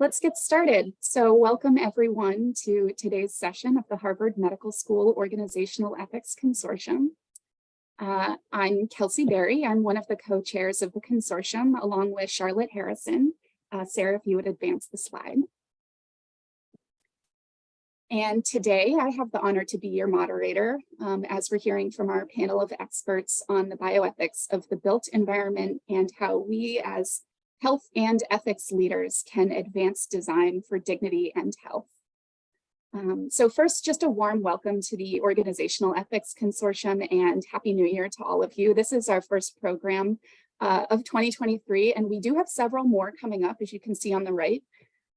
Let's get started. So welcome everyone to today's session of the Harvard Medical School Organizational Ethics Consortium. Uh, I'm Kelsey Berry. I'm one of the co-chairs of the consortium along with Charlotte Harrison. Uh, Sarah, if you would advance the slide. And today I have the honor to be your moderator um, as we're hearing from our panel of experts on the bioethics of the built environment and how we as health and ethics leaders can advance design for dignity and health. Um, so first, just a warm welcome to the Organizational Ethics Consortium and Happy New Year to all of you. This is our first program uh, of 2023, and we do have several more coming up, as you can see on the right.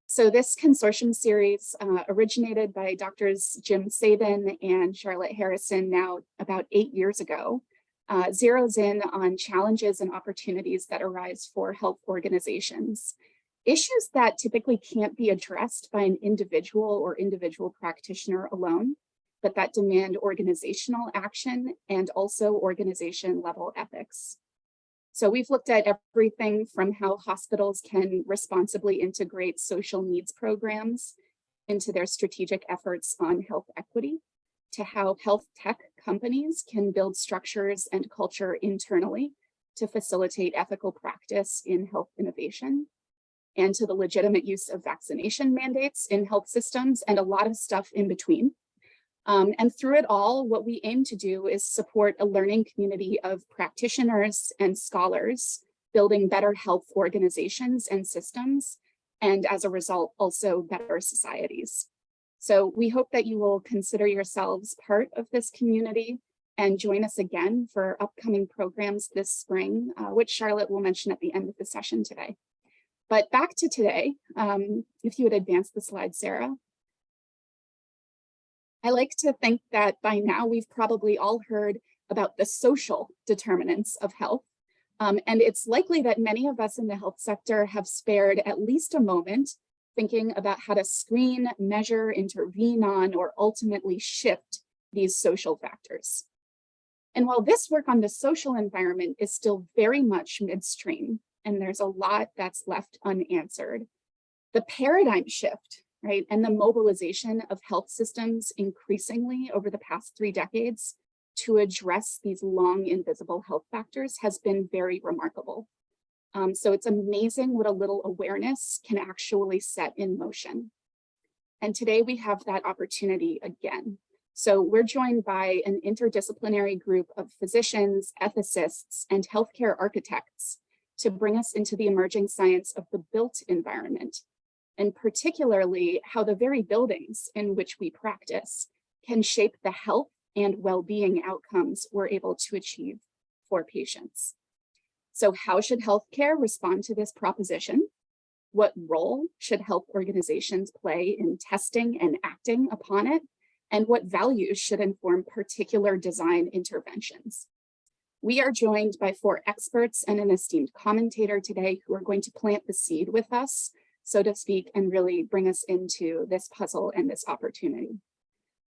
So this consortium series uh, originated by Drs. Jim Sabin and Charlotte Harrison now about eight years ago uh, zeroes in on challenges and opportunities that arise for health organizations. Issues that typically can't be addressed by an individual or individual practitioner alone, but that demand organizational action and also organization level ethics. So we've looked at everything from how hospitals can responsibly integrate social needs programs into their strategic efforts on health equity, to how health tech companies can build structures and culture internally to facilitate ethical practice in health innovation and to the legitimate use of vaccination mandates in health systems and a lot of stuff in between. Um, and through it all, what we aim to do is support a learning community of practitioners and scholars building better health organizations and systems, and as a result, also better societies. So we hope that you will consider yourselves part of this community and join us again for upcoming programs this spring, uh, which Charlotte will mention at the end of the session today. But back to today, um, if you would advance the slide, Sarah. I like to think that by now we've probably all heard about the social determinants of health. Um, and it's likely that many of us in the health sector have spared at least a moment thinking about how to screen, measure, intervene on, or ultimately shift these social factors. And while this work on the social environment is still very much midstream, and there's a lot that's left unanswered, the paradigm shift, right, and the mobilization of health systems increasingly over the past three decades to address these long invisible health factors has been very remarkable. Um, so it's amazing what a little awareness can actually set in motion. And today we have that opportunity again. So we're joined by an interdisciplinary group of physicians, ethicists, and healthcare architects to bring us into the emerging science of the built environment, and particularly how the very buildings in which we practice can shape the health and well-being outcomes we're able to achieve for patients. So how should healthcare respond to this proposition? What role should health organizations play in testing and acting upon it? And what values should inform particular design interventions? We are joined by four experts and an esteemed commentator today who are going to plant the seed with us, so to speak, and really bring us into this puzzle and this opportunity.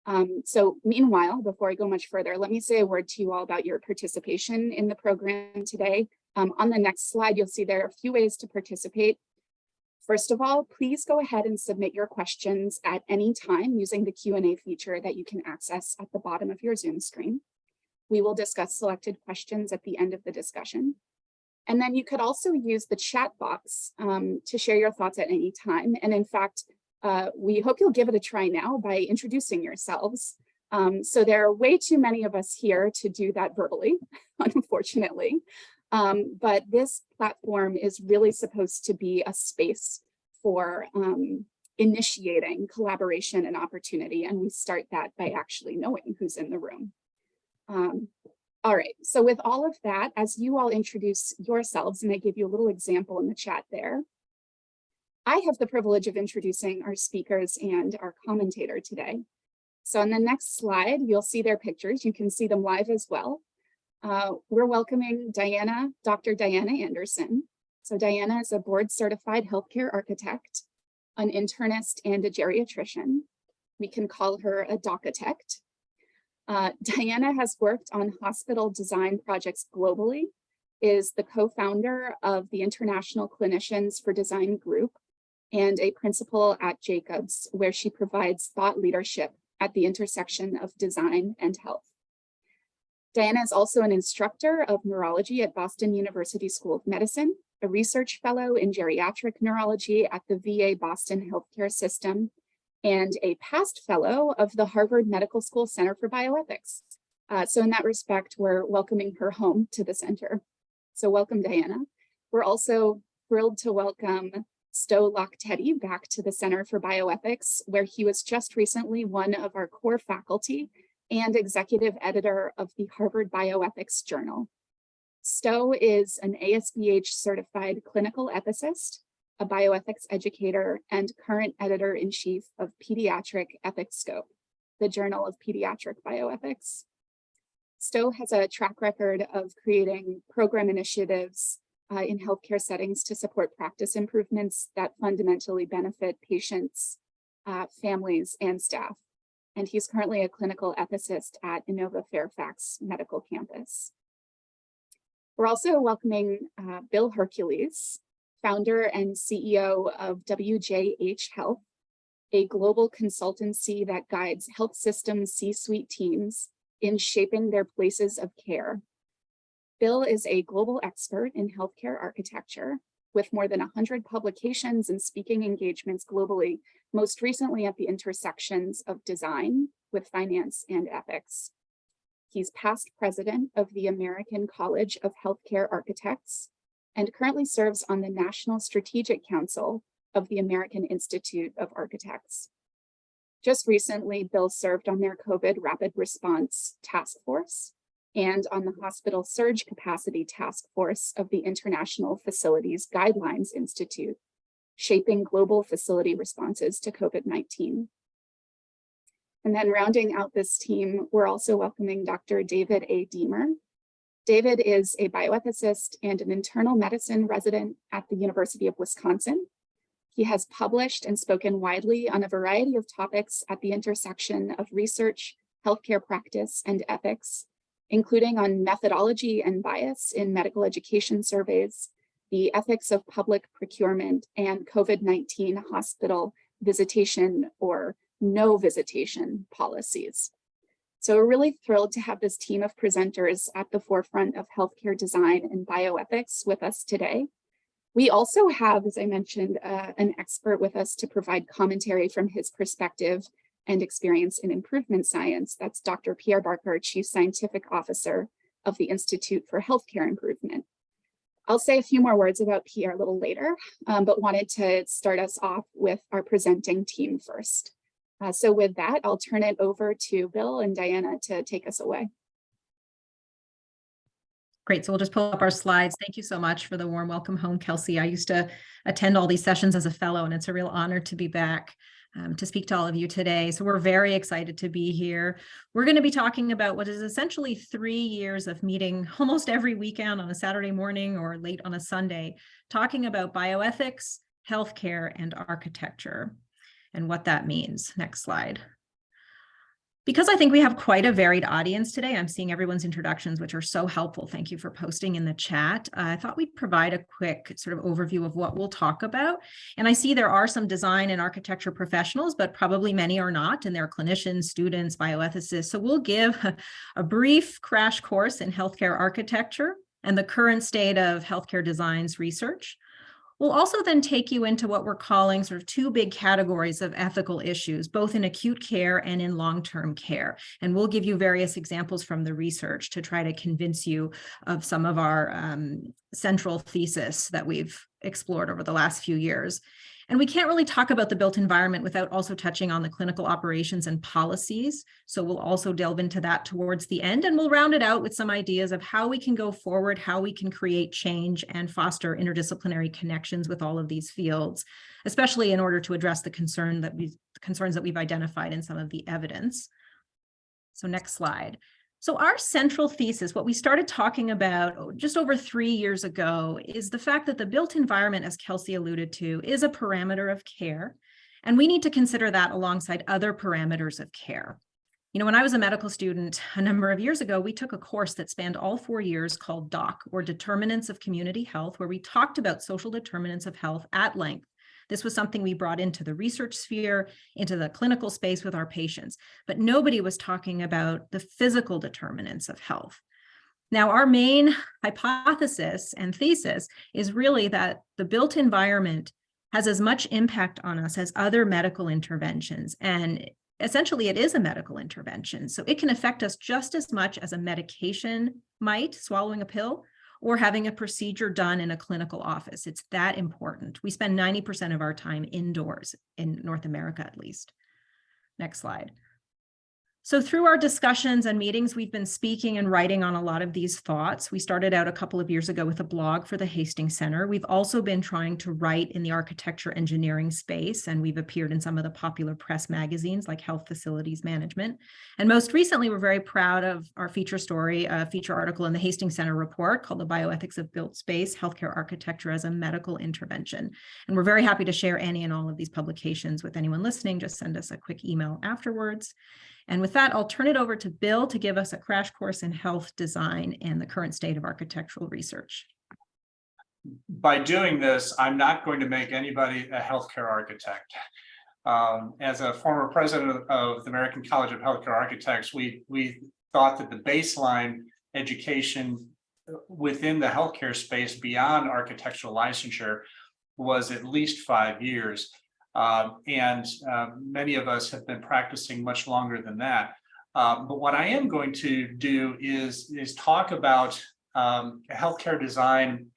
Um, so meanwhile, before I go much further, let me say a word to you all about your participation in the program today. Um, on the next slide, you'll see there are a few ways to participate. First of all, please go ahead and submit your questions at any time using the Q&A feature that you can access at the bottom of your Zoom screen. We will discuss selected questions at the end of the discussion. And then you could also use the chat box um, to share your thoughts at any time. And in fact, uh, we hope you'll give it a try now by introducing yourselves. Um, so there are way too many of us here to do that verbally, unfortunately. Um, but this platform is really supposed to be a space for um, initiating collaboration and opportunity. And we start that by actually knowing who's in the room. Um, all right, so with all of that, as you all introduce yourselves, and I give you a little example in the chat there, I have the privilege of introducing our speakers and our commentator today. So on the next slide, you'll see their pictures. You can see them live as well. Uh, we're welcoming Diana, Dr. Diana Anderson. So Diana is a board certified healthcare architect, an internist and a geriatrician. We can call her a dochitect. Uh, Diana has worked on hospital design projects globally, is the co-founder of the International Clinicians for Design Group, and a principal at Jacobs, where she provides thought leadership at the intersection of design and health. Diana is also an instructor of neurology at Boston University School of Medicine, a research fellow in geriatric neurology at the VA Boston Healthcare System, and a past fellow of the Harvard Medical School Center for Bioethics. Uh, so in that respect, we're welcoming her home to the center. So welcome, Diana. We're also thrilled to welcome Stowe Locke Teddy back to the Center for Bioethics, where he was just recently one of our core faculty and executive editor of the Harvard Bioethics Journal. Stowe is an ASBH certified clinical ethicist, a bioethics educator, and current editor-in-chief of Pediatric Ethicscope, the Journal of Pediatric Bioethics. Stowe has a track record of creating program initiatives uh, in healthcare settings to support practice improvements that fundamentally benefit patients, uh, families, and staff. And he's currently a clinical ethicist at Inova Fairfax Medical Campus. We're also welcoming uh, Bill Hercules, founder and CEO of WJH Health, a global consultancy that guides health systems C-suite teams in shaping their places of care Bill is a global expert in healthcare architecture with more than 100 publications and speaking engagements globally, most recently at the intersections of design with finance and ethics. He's past president of the American College of Healthcare Architects and currently serves on the National Strategic Council of the American Institute of Architects. Just recently, Bill served on their COVID Rapid Response Task Force and on the Hospital Surge Capacity Task Force of the International Facilities Guidelines Institute, shaping global facility responses to COVID-19. And then rounding out this team, we're also welcoming Dr. David A. Deemer. David is a bioethicist and an internal medicine resident at the University of Wisconsin. He has published and spoken widely on a variety of topics at the intersection of research, healthcare practice, and ethics, including on methodology and bias in medical education surveys, the ethics of public procurement, and COVID-19 hospital visitation or no visitation policies. So we're really thrilled to have this team of presenters at the forefront of healthcare design and bioethics with us today. We also have, as I mentioned, uh, an expert with us to provide commentary from his perspective and experience in improvement science. That's Dr. Pierre Barker, Chief Scientific Officer of the Institute for Healthcare Improvement. I'll say a few more words about Pierre a little later, um, but wanted to start us off with our presenting team first. Uh, so with that, I'll turn it over to Bill and Diana to take us away. Great. So we'll just pull up our slides. Thank you so much for the warm welcome home, Kelsey. I used to attend all these sessions as a fellow, and it's a real honor to be back um, to speak to all of you today. So we're very excited to be here. We're going to be talking about what is essentially three years of meeting almost every weekend on a Saturday morning or late on a Sunday, talking about bioethics, healthcare, and architecture and what that means. Next slide. Because I think we have quite a varied audience today, I'm seeing everyone's introductions, which are so helpful. Thank you for posting in the chat. Uh, I thought we'd provide a quick sort of overview of what we'll talk about. And I see there are some design and architecture professionals, but probably many are not, and they're clinicians, students, bioethicists. So we'll give a brief crash course in healthcare architecture and the current state of healthcare designs research. We'll also then take you into what we're calling sort of two big categories of ethical issues, both in acute care and in long-term care. And we'll give you various examples from the research to try to convince you of some of our um, central thesis that we've explored over the last few years. And we can't really talk about the built environment without also touching on the clinical operations and policies. So we'll also delve into that towards the end and we'll round it out with some ideas of how we can go forward, how we can create change and foster interdisciplinary connections with all of these fields, especially in order to address the concern that we concerns that we've identified in some of the evidence. So next slide. So our central thesis, what we started talking about oh, just over three years ago, is the fact that the built environment, as Kelsey alluded to, is a parameter of care. And we need to consider that alongside other parameters of care. You know, when I was a medical student a number of years ago, we took a course that spanned all four years called DOC, or Determinants of Community Health, where we talked about social determinants of health at length This was something we brought into the research sphere, into the clinical space with our patients, but nobody was talking about the physical determinants of health. Now, our main hypothesis and thesis is really that the built environment has as much impact on us as other medical interventions. And essentially, it is a medical intervention. So it can affect us just as much as a medication might, swallowing a pill, or having a procedure done in a clinical office. It's that important. We spend 90% of our time indoors in North America, at least. Next slide. So through our discussions and meetings, we've been speaking and writing on a lot of these thoughts. We started out a couple of years ago with a blog for the Hastings Center. We've also been trying to write in the architecture engineering space, and we've appeared in some of the popular press magazines like Health Facilities Management. And most recently, we're very proud of our feature story, a feature article in the Hastings Center report called The Bioethics of Built Space, Healthcare Architecture as a Medical Intervention. And we're very happy to share any and all of these publications with anyone listening. Just send us a quick email afterwards. And with that, I'll turn it over to Bill to give us a crash course in health design and the current state of architectural research. By doing this, I'm not going to make anybody a healthcare architect. Um, as a former president of, the American College of Healthcare Architects, we, we thought that the baseline education within the healthcare space beyond architectural licensure was at least five years. Um, and uh, many of us have been practicing much longer than that. Um, but what I am going to do is, is talk about um, healthcare design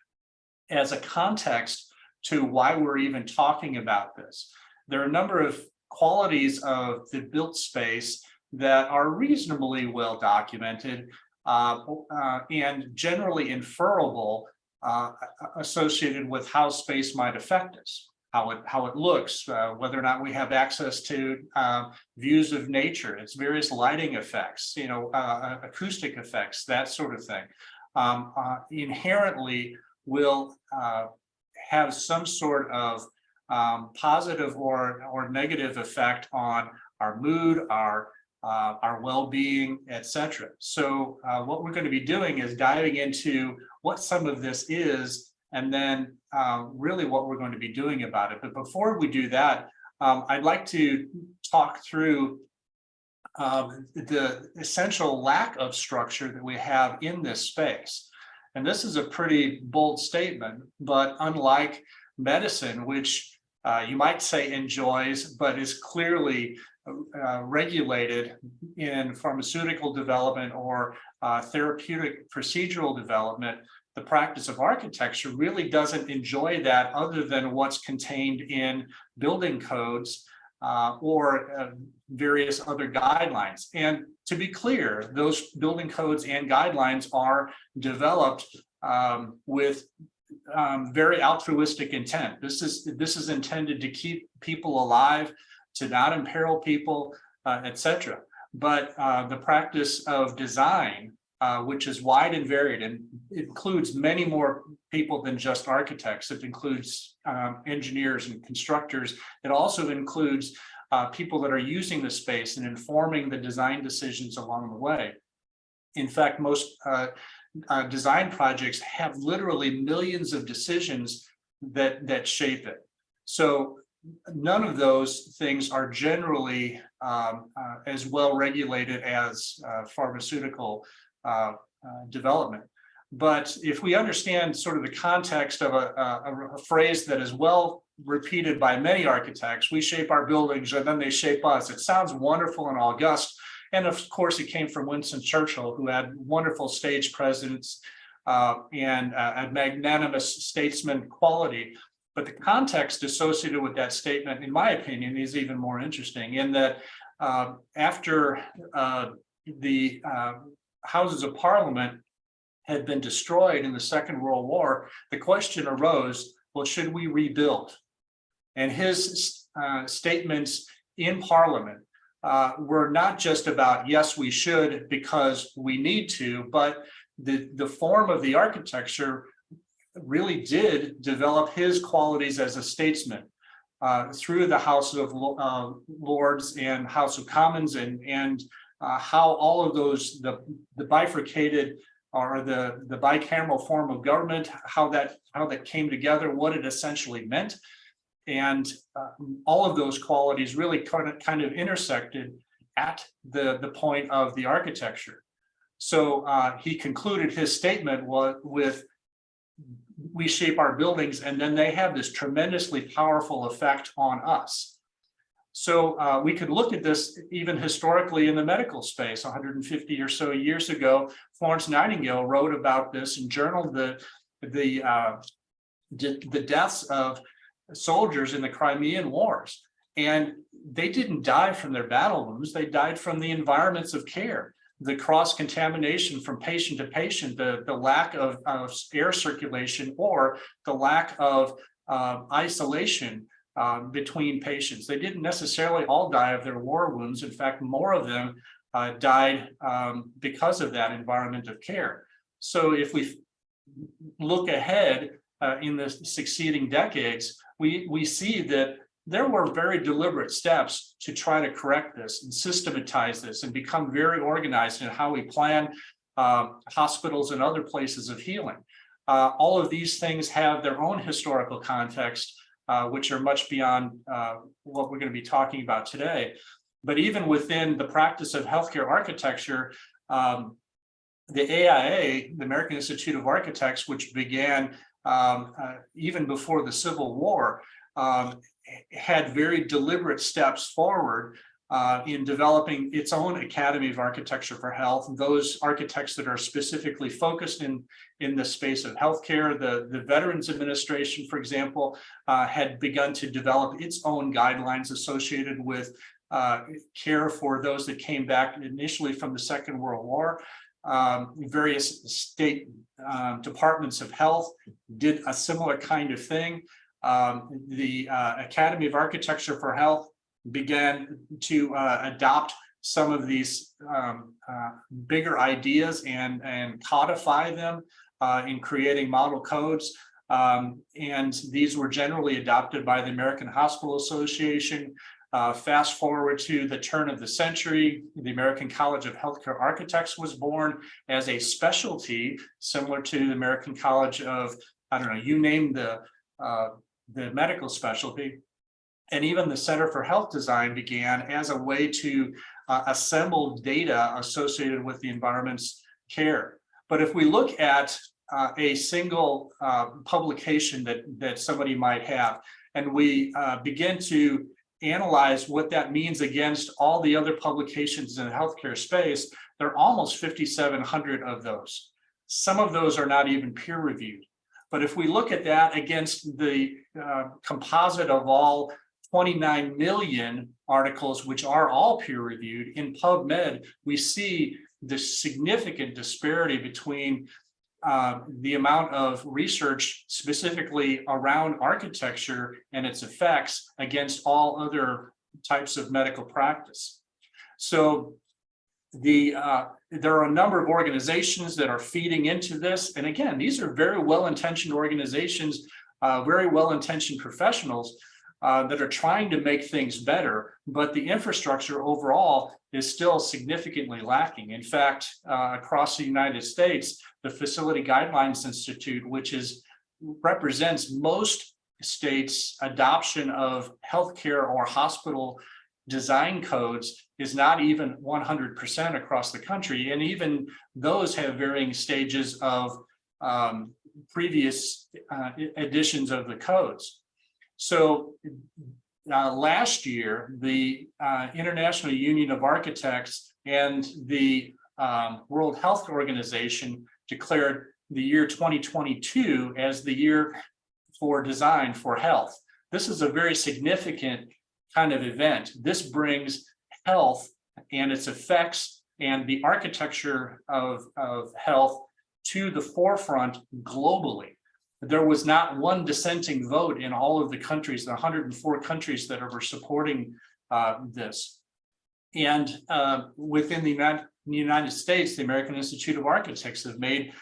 as a context to why we're even talking about this. There are a number of qualities of the built space that are reasonably well documented uh, uh, and generally inferable uh, associated with how space might affect us how it how it looks, uh, whether or not we have access to uh, views of nature, its various lighting effects, you know, uh, acoustic effects, that sort of thing, um, uh, inherently will uh, have some sort of um, positive or or negative effect on our mood, our uh, our well-being, etc. So what we're going to be doing is diving into what some of this is and then uh, really what we're going to be doing about it. But before we do that, um, I'd like to talk through um, the essential lack of structure that we have in this space. And this is a pretty bold statement, but unlike medicine, which uh, you might say enjoys, but is clearly uh, regulated in pharmaceutical development or uh, therapeutic procedural development, the practice of architecture really doesn't enjoy that other than what's contained in building codes uh, or uh, various other guidelines. And to be clear, those building codes and guidelines are developed um, with um, very altruistic intent. This is this is intended to keep people alive, to not imperil people, uh, etc. But uh, the practice of design uh, which is wide and varied and includes many more people than just architects. It includes um, engineers and constructors. It also includes uh, people that are using the space and informing the design decisions along the way. In fact, most uh, uh design projects have literally millions of decisions that, that shape it. So none of those things are generally um, uh, as well regulated as uh, pharmaceutical uh, uh, development. But if we understand sort of the context of a, a, a, phrase that is well repeated by many architects, we shape our buildings and then they shape us. It sounds wonderful and august. And of course, it came from Winston Churchill, who had wonderful stage presence uh, and uh, a magnanimous statesman quality. But the context associated with that statement, in my opinion, is even more interesting in that uh, after uh, the uh, houses of parliament had been destroyed in the Second World War, the question arose, well, should we rebuild? And his uh, statements in parliament uh, were not just about, yes, we should because we need to, but the, the form of the architecture really did develop his qualities as a statesman uh, through the House of uh, Lords and House of Commons and, and uh, how all of those, the, the bifurcated or the, the bicameral form of government, how that, how that came together, what it essentially meant. and uh, all of those qualities really kind of, kind of intersected at the, the point of the architecture. So uh, he concluded his statement with, we shape our buildings and then they have this tremendously powerful effect on us. So uh, we could look at this even historically in the medical space, 150 or so years ago, Florence Nightingale wrote about this and journaled the, the, uh, the deaths of soldiers in the Crimean Wars. And they didn't die from their battle wounds, they died from the environments of care. The cross contamination from patient to patient, the, the lack of, of air circulation or the lack of uh, isolation um, between patients. They didn't necessarily all die of their war wounds. In fact, more of them uh, died um, because of that environment of care. So if we look ahead uh, in the succeeding decades, we, we see that there were very deliberate steps to try to correct this and systematize this and become very organized in how we plan uh, hospitals and other places of healing. Uh, all of these things have their own historical context, uh, which are much beyond uh, what we're going to be talking about today. But even within the practice of healthcare architecture, um, the AIA, the American Institute of Architects, which began um, uh, even before the Civil War, um, had very deliberate steps forward uh, in developing its own Academy of Architecture for Health. Those architects that are specifically focused in, in the space of healthcare, the, the Veterans Administration, for example, uh, had begun to develop its own guidelines associated with uh, care for those that came back initially from the Second World War. Um, various state um, departments of health did a similar kind of thing. Um, the uh, Academy of Architecture for Health began to uh, adopt some of these um, uh, bigger ideas and, and codify them uh, in creating model codes. Um, and these were generally adopted by the American Hospital Association. Uh, fast forward to the turn of the century, the American College of Healthcare Architects was born as a specialty similar to the American College of, I don't know, you name the, uh, the medical specialty. And even the Center for Health Design began as a way to uh, assemble data associated with the environment's care. But if we look at uh, a single uh, publication that, that somebody might have, and we uh, begin to analyze what that means against all the other publications in the healthcare space, there are almost 5,700 of those. Some of those are not even peer reviewed. But if we look at that against the uh, composite of all 29 million articles, which are all peer reviewed in PubMed, we see the significant disparity between uh, the amount of research specifically around architecture and its effects against all other types of medical practice. So the uh, there are a number of organizations that are feeding into this. And again, these are very well-intentioned organizations, uh, very well-intentioned professionals uh, that are trying to make things better, but the infrastructure overall is still significantly lacking. In fact, uh, across the United States, the Facility Guidelines Institute, which is represents most states' adoption of healthcare or hospital design codes is not even 100% across the country. And even those have varying stages of um, previous uh, editions of the codes. So uh, last year, the uh, International Union of Architects and the um, World Health Organization declared the year 2022 as the year for design for health. This is a very significant kind of event. This brings health and its effects and the architecture of, of health to the forefront globally. There was not one dissenting vote in all of the countries, the 104 countries that are supporting uh, this. And uh, within the United, States, the American Institute of Architects have made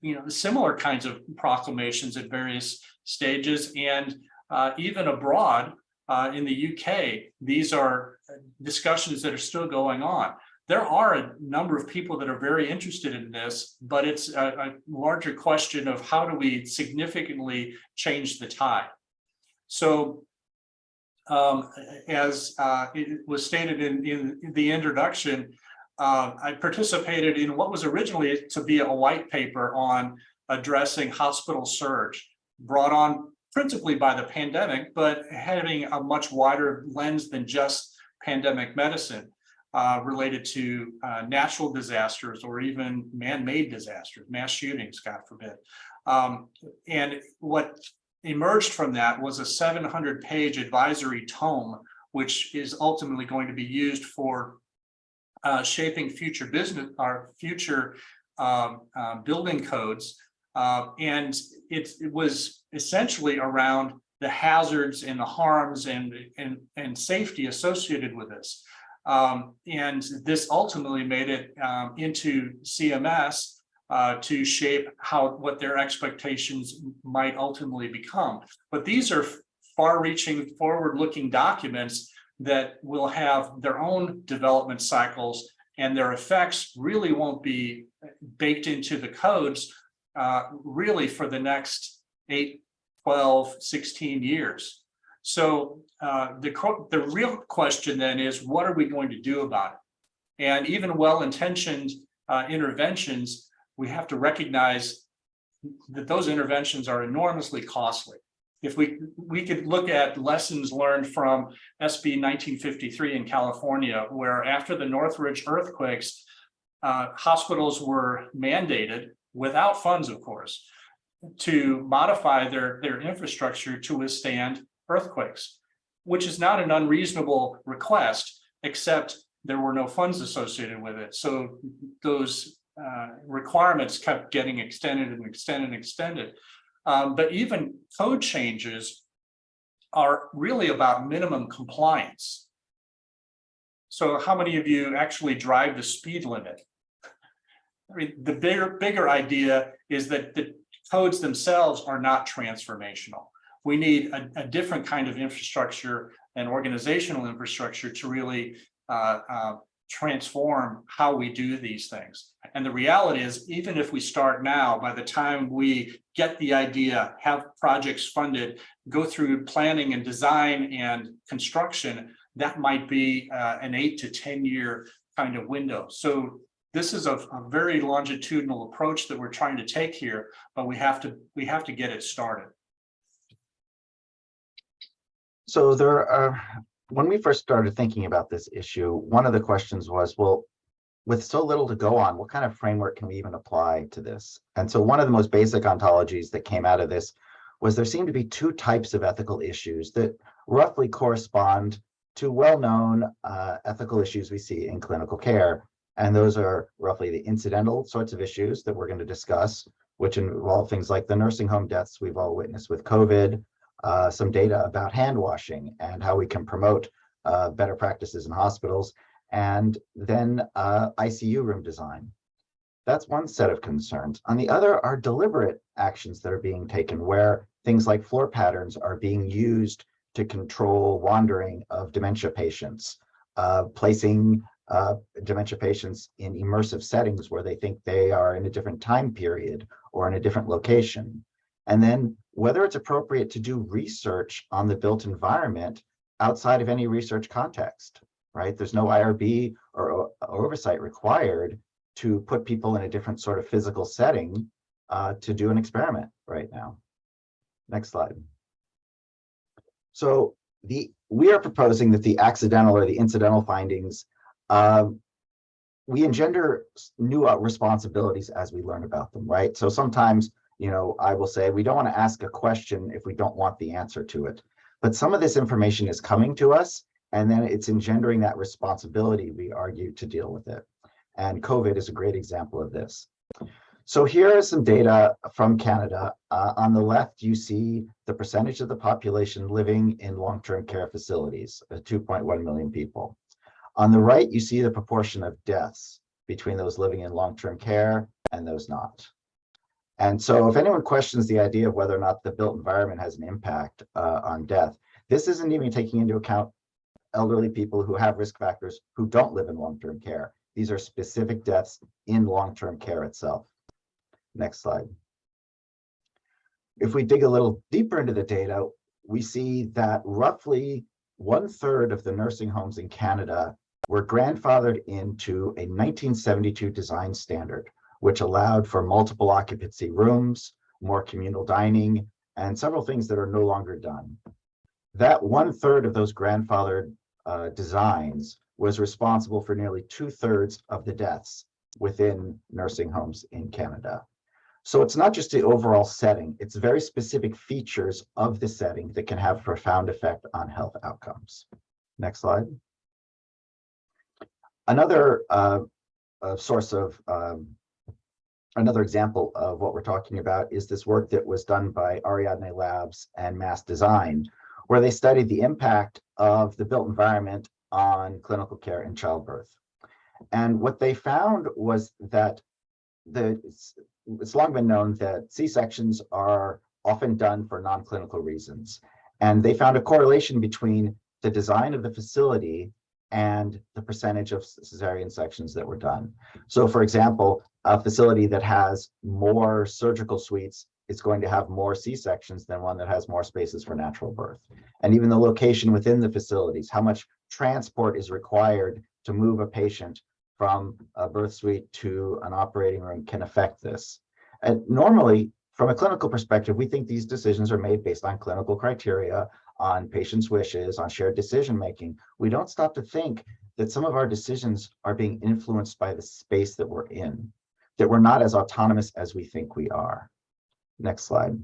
you know, similar kinds of proclamations at various stages. And uh, even abroad uh, in the UK, these are discussions that are still going on. There are a number of people that are very interested in this, but it's a, a larger question of how do we significantly change the tide. So um, as uh, it was stated in, in the introduction, uh, I participated in what was originally to be a white paper on addressing hospital surge, brought on principally by the pandemic, but having a much wider lens than just pandemic medicine uh, related to uh, natural disasters or even man-made disasters, mass shootings, God forbid. Um, and what emerged from that was a 700 page advisory tome, which is ultimately going to be used for uh, shaping future business, our future um, uh, building codes. Uh, and it, it was essentially around the hazards and the harms and, and, and safety associated with this. Um, and this ultimately made it um, into CMS uh, to shape how what their expectations might ultimately become. But these are far-reaching, forward-looking documents that will have their own development cycles and their effects really won't be baked into the codes uh, really for the next 8, 12, 16 years. So uh, the, the real question then is, what are we going to do about it? And even well-intentioned uh, interventions, we have to recognize that those interventions are enormously costly. If we we could look at lessons learned from SB 1953 in California, where after the Northridge earthquakes, uh, hospitals were mandated without funds, of course, to modify their, their infrastructure to withstand earthquakes, which is not an unreasonable request, except there were no funds associated with it. So those uh, requirements kept getting extended and extended and extended. Um, but even code changes are really about minimum compliance. So how many of you actually drive the speed limit? I mean, the bigger, bigger idea is that the codes themselves are not transformational. We need a, a different kind of infrastructure and organizational infrastructure to really uh, uh, transform how we do these things. And the reality is, even if we start now, by the time we get the idea, have projects funded, go through planning and design and construction, that might be uh, an eight to 10 year kind of window. So this is a, a very longitudinal approach that we're trying to take here, but we have to we have to get it started. So there are, when we first started thinking about this issue, one of the questions was, well, with so little to go on, what kind of framework can we even apply to this? And so one of the most basic ontologies that came out of this was there seemed to be two types of ethical issues that roughly correspond to well-known uh, ethical issues we see in clinical care. And those are roughly the incidental sorts of issues that we're going to discuss, which involve things like the nursing home deaths we've all witnessed with COVID, uh, some data about hand washing and how we can promote uh, better practices in hospitals, and then uh, ICU room design. That's one set of concerns. On the other are deliberate actions that are being taken where things like floor patterns are being used to control wandering of dementia patients, uh, placing uh, dementia patients in immersive settings where they think they are in a different time period or in a different location. And then whether it's appropriate to do research on the built environment outside of any research context, right? There's no IRB or, oversight required to put people in a different sort of physical setting uh, to do an experiment right now. Next slide. So the we are proposing that the accidental or the incidental findings, uh, we engender new uh, responsibilities as we learn about them, right? So sometimes, you know, I will say we don't want to ask a question if we don't want the answer to it. But some of this information is coming to us and then it's engendering that responsibility, we argue, to deal with it. And COVID is a great example of this. So here is some data from Canada. Uh, on the left, you see the percentage of the population living in long-term care facilities, uh, 2.1 million people. On the right, you see the proportion of deaths between those living in long-term care and those not. And so if anyone questions the idea of whether or not the built environment has an impact uh, on death, this isn't even taking into account elderly people who have risk factors who don't live in long-term care. These are specific deaths in long-term care itself. Next slide. If we dig a little deeper into the data, we see that roughly one third of the nursing homes in Canada were grandfathered into a 1972 design standard, which allowed for multiple occupancy rooms, more communal dining, and several things that are no longer done. That one third of those grandfathered uh, designs was responsible for nearly two thirds of the deaths within nursing homes in Canada. So it's not just the overall setting, it's very specific features of the setting that can have profound effect on health outcomes. Next slide. Another uh, source of um, another example of what we're talking about is this work that was done by Ariadne Labs and Mass Design, where they studied the impact of the built environment on clinical care in childbirth. And what they found was that the it's, it's long been known that C-sections are often done for non-clinical reasons. And they found a correlation between the design of the facility and the percentage of cesarean sections that were done. So for example, a facility that has more surgical suites is going to have more C-sections than one that has more spaces for natural birth. And even the location within the facilities, how much transport is required to move a patient from a birth suite to an operating room can affect this. And normally, from a clinical perspective, we think these decisions are made based on clinical criteria, on patients' wishes, on shared decision-making. We don't stop to think that some of our decisions are being influenced by the space that we're in, that we're not as autonomous as we think we are. Next slide.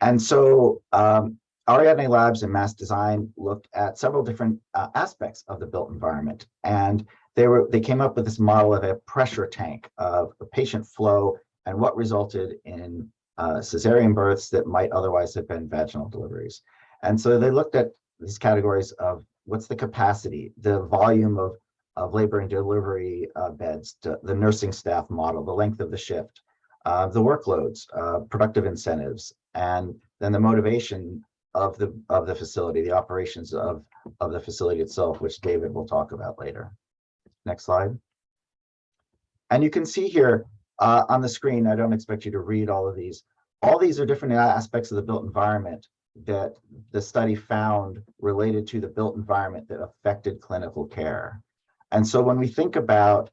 And so um, Ariadne Labs and Mass Design looked at several different uh, aspects of the built environment, and they were they came up with this model of a pressure tank of a patient flow and what resulted in uh, cesarean births that might otherwise have been vaginal deliveries. And so they looked at these categories of what's the capacity, the volume of of labor and delivery uh, beds, the nursing staff model, the length of the shift, uh, the workloads, uh, productive incentives, and then the motivation of the of the facility, the operations of of the facility itself, which David will talk about later. Next slide. And you can see here uh, on the screen, I don't expect you to read all of these. All these are different aspects of the built environment that the study found related to the built environment that affected clinical care. And so when we think about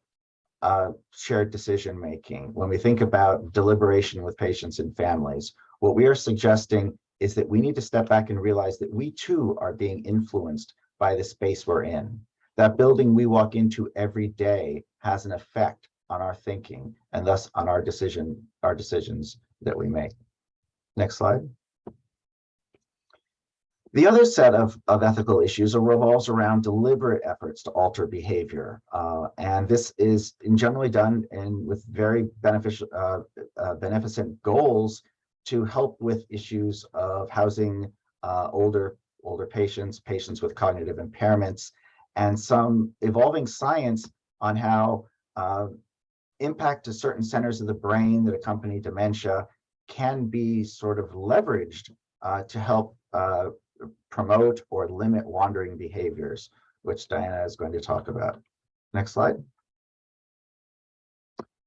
uh, shared decision making, when we think about deliberation with patients and families, what we are suggesting is that we need to step back and realize that we too are being influenced by the space we're in. That building we walk into every day has an effect on our thinking and thus on our decision, our decisions that we make. Next slide. The other set of, of ethical issues revolves around deliberate efforts to alter behavior. Uh, and this is generally done in with very beneficial, uh, uh, beneficent goals to help with issues of housing uh, older, older patients, patients with cognitive impairments, and some evolving science on how uh, impact to certain centers of the brain that accompany dementia can be sort of leveraged uh, to help uh, promote or limit wandering behaviors, which Diana is going to talk about. Next slide.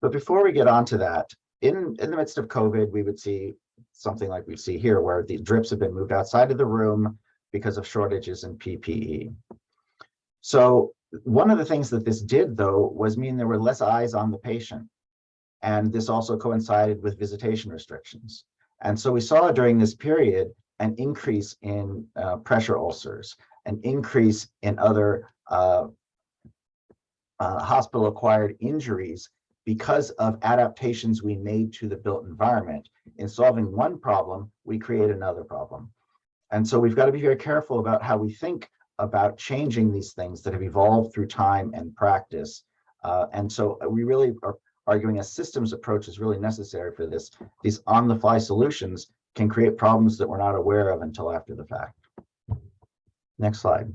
But before we get on to that, in, in the midst of COVID, we would see something like we see here, where the drips have been moved outside of the room because of shortages in PPE. So one of the things that this did, though, was mean there were less eyes on the patient. And this also coincided with visitation restrictions. And so we saw during this period an increase in uh, pressure ulcers, an increase in other uh, uh, hospital-acquired injuries because of adaptations we made to the built environment. In solving one problem, we create another problem. And so we've got to be very careful about how we think about changing these things that have evolved through time and practice. Uh, and so we really are arguing a systems approach is really necessary for this. These on-the-fly solutions can create problems that we're not aware of until after the fact. Next slide.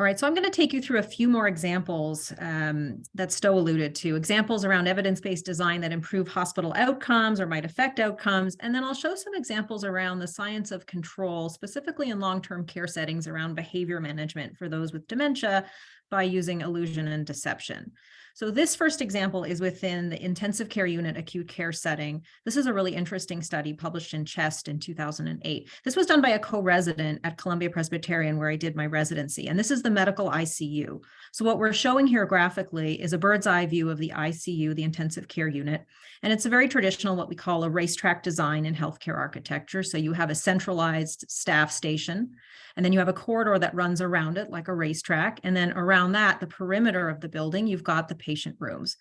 All right, so I'm going to take you through a few more examples um, that Stowe alluded to, examples around evidence-based design that improve hospital outcomes or might affect outcomes. And then I'll show some examples around the science of control, specifically in long-term care settings around behavior management for those with dementia by using illusion and deception. So this first example is within the intensive care unit acute care setting. This is a really interesting study published in Chest in 2008. This was done by a co-resident at Columbia Presbyterian where I did my residency, and this is the medical ICU. So what we're showing here graphically is a bird's eye view of the ICU, the intensive care unit, and it's a very traditional what we call a racetrack design in healthcare architecture. So you have a centralized staff station, and then you have a corridor that runs around it like a racetrack. And then around that, the perimeter of the building, you've got the patient rooms.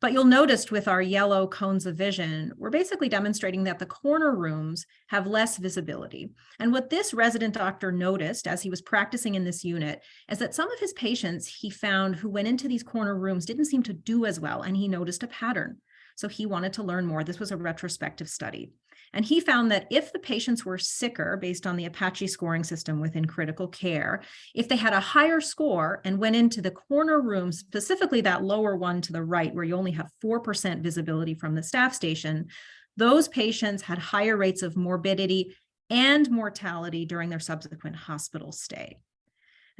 But you'll notice with our yellow cones of vision, we're basically demonstrating that the corner rooms have less visibility. And what this resident doctor noticed as he was practicing in this unit is that some of his patients he found who went into these corner rooms didn't seem to do as well. And he noticed a pattern. So he wanted to learn more. This was a retrospective study. And he found that if the patients were sicker based on the Apache scoring system within critical care, if they had a higher score and went into the corner room, specifically that lower one to the right, where you only have 4% visibility from the staff station, those patients had higher rates of morbidity and mortality during their subsequent hospital stay.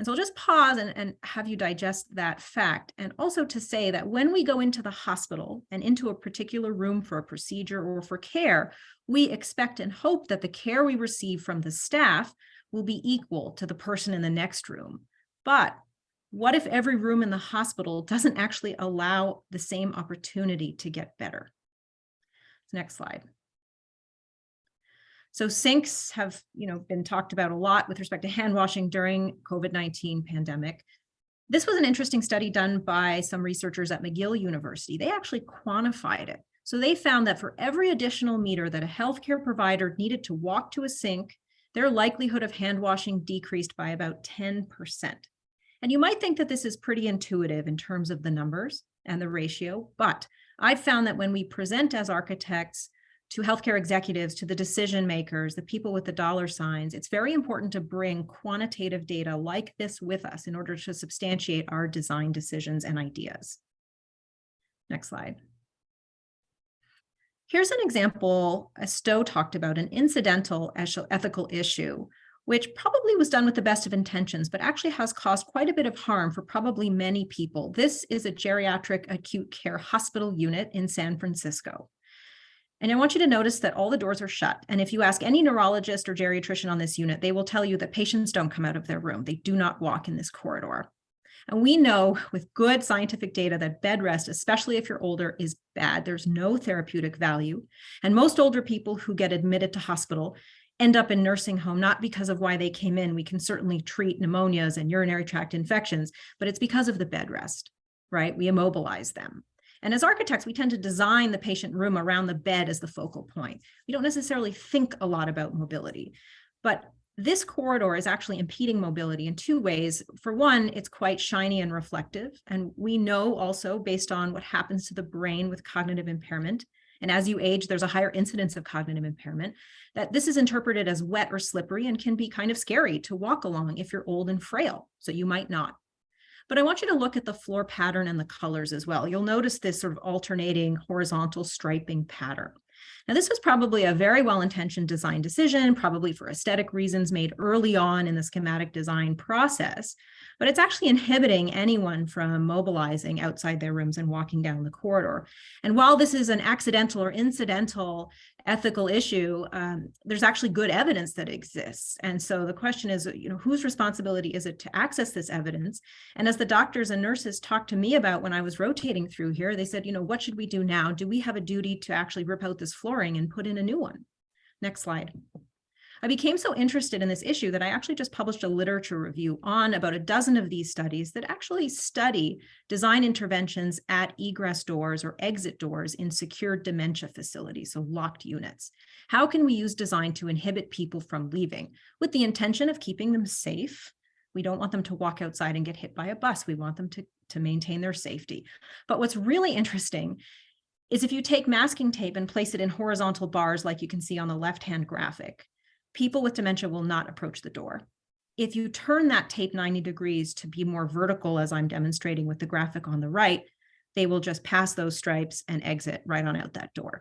And so I'll just pause and, and have you digest that fact. And also to say that when we go into the hospital and into a particular room for a procedure or for care, we expect and hope that the care we receive from the staff will be equal to the person in the next room. But what if every room in the hospital doesn't actually allow the same opportunity to get better? Next slide. So sinks have, you know, been talked about a lot with respect to hand washing during COVID-19 pandemic. This was an interesting study done by some researchers at McGill University. They actually quantified it. So they found that for every additional meter that a healthcare provider needed to walk to a sink, their likelihood of hand washing decreased by about 10%. And you might think that this is pretty intuitive in terms of the numbers and the ratio, but I've found that when we present as architects to healthcare executives, to the decision makers, the people with the dollar signs, it's very important to bring quantitative data like this with us in order to substantiate our design decisions and ideas. Next slide. Here's an example, as Stowe talked about, an incidental ethical issue, which probably was done with the best of intentions, but actually has caused quite a bit of harm for probably many people. This is a geriatric acute care hospital unit in San Francisco. And I want you to notice that all the doors are shut. And if you ask any neurologist or geriatrician on this unit, they will tell you that patients don't come out of their room. They do not walk in this corridor. And we know with good scientific data that bed rest, especially if you're older, is bad. There's no therapeutic value. And most older people who get admitted to hospital end up in nursing home, not because of why they came in. We can certainly treat pneumonias and urinary tract infections, but it's because of the bed rest, right? We immobilize them. And as architects, we tend to design the patient room around the bed as the focal point. We don't necessarily think a lot about mobility, but this corridor is actually impeding mobility in two ways. For one, it's quite shiny and reflective. And we know also based on what happens to the brain with cognitive impairment, and as you age, there's a higher incidence of cognitive impairment, that this is interpreted as wet or slippery and can be kind of scary to walk along if you're old and frail. So you might not. But I want you to look at the floor pattern and the colors as well. You'll notice this sort of alternating horizontal striping pattern. Now, this was probably a very well-intentioned design decision, probably for aesthetic reasons made early on in the schematic design process, but it's actually inhibiting anyone from mobilizing outside their rooms and walking down the corridor. And while this is an accidental or incidental ethical issue, um, there's actually good evidence that exists. And so the question is, you know, whose responsibility is it to access this evidence? And as the doctors and nurses talked to me about when I was rotating through here, they said, you know, what should we do now? Do we have a duty to actually rip out this flooring and put in a new one? Next slide. I became so interested in this issue that I actually just published a literature review on about a dozen of these studies that actually study design interventions at egress doors or exit doors in secured dementia facilities, so locked units. How can we use design to inhibit people from leaving with the intention of keeping them safe? We don't want them to walk outside and get hit by a bus. We want them to, to maintain their safety. But what's really interesting is if you take masking tape and place it in horizontal bars like you can see on the left-hand graphic, people with dementia will not approach the door. If you turn that tape 90 degrees to be more vertical, as I'm demonstrating with the graphic on the right, they will just pass those stripes and exit right on out that door.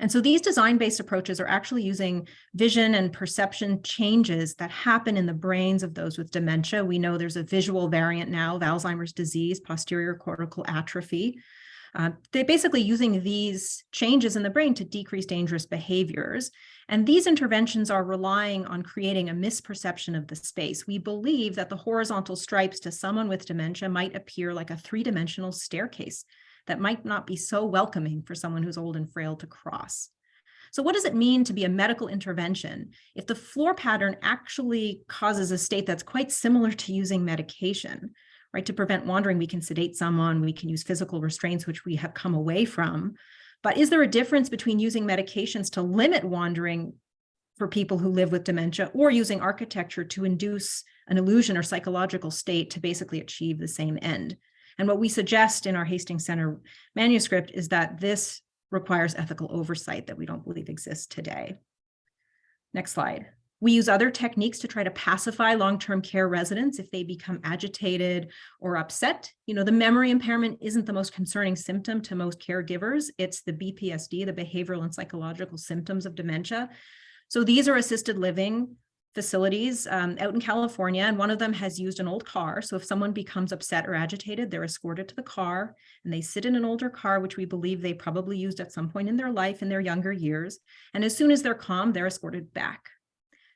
And so these design-based approaches are actually using vision and perception changes that happen in the brains of those with dementia. We know there's a visual variant now of Alzheimer's disease, posterior cortical atrophy. Uh, they're basically using these changes in the brain to decrease dangerous behaviors. And these interventions are relying on creating a misperception of the space. We believe that the horizontal stripes to someone with dementia might appear like a three-dimensional staircase that might not be so welcoming for someone who's old and frail to cross. So what does it mean to be a medical intervention if the floor pattern actually causes a state that's quite similar to using medication? Right? To prevent wandering, we can sedate someone, we can use physical restraints, which we have come away from. But is there a difference between using medications to limit wandering for people who live with dementia or using architecture to induce an illusion or psychological state to basically achieve the same end? And what we suggest in our Hastings Center manuscript is that this requires ethical oversight that we don't believe exists today. Next slide. We use other techniques to try to pacify long-term care residents if they become agitated or upset. You know, the memory impairment isn't the most concerning symptom to most caregivers. It's the BPSD, the behavioral and psychological symptoms of dementia. So these are assisted living facilities um, out in California, and one of them has used an old car. So if someone becomes upset or agitated, they're escorted to the car and they sit in an older car, which we believe they probably used at some point in their life in their younger years. And as soon as they're calm, they're escorted back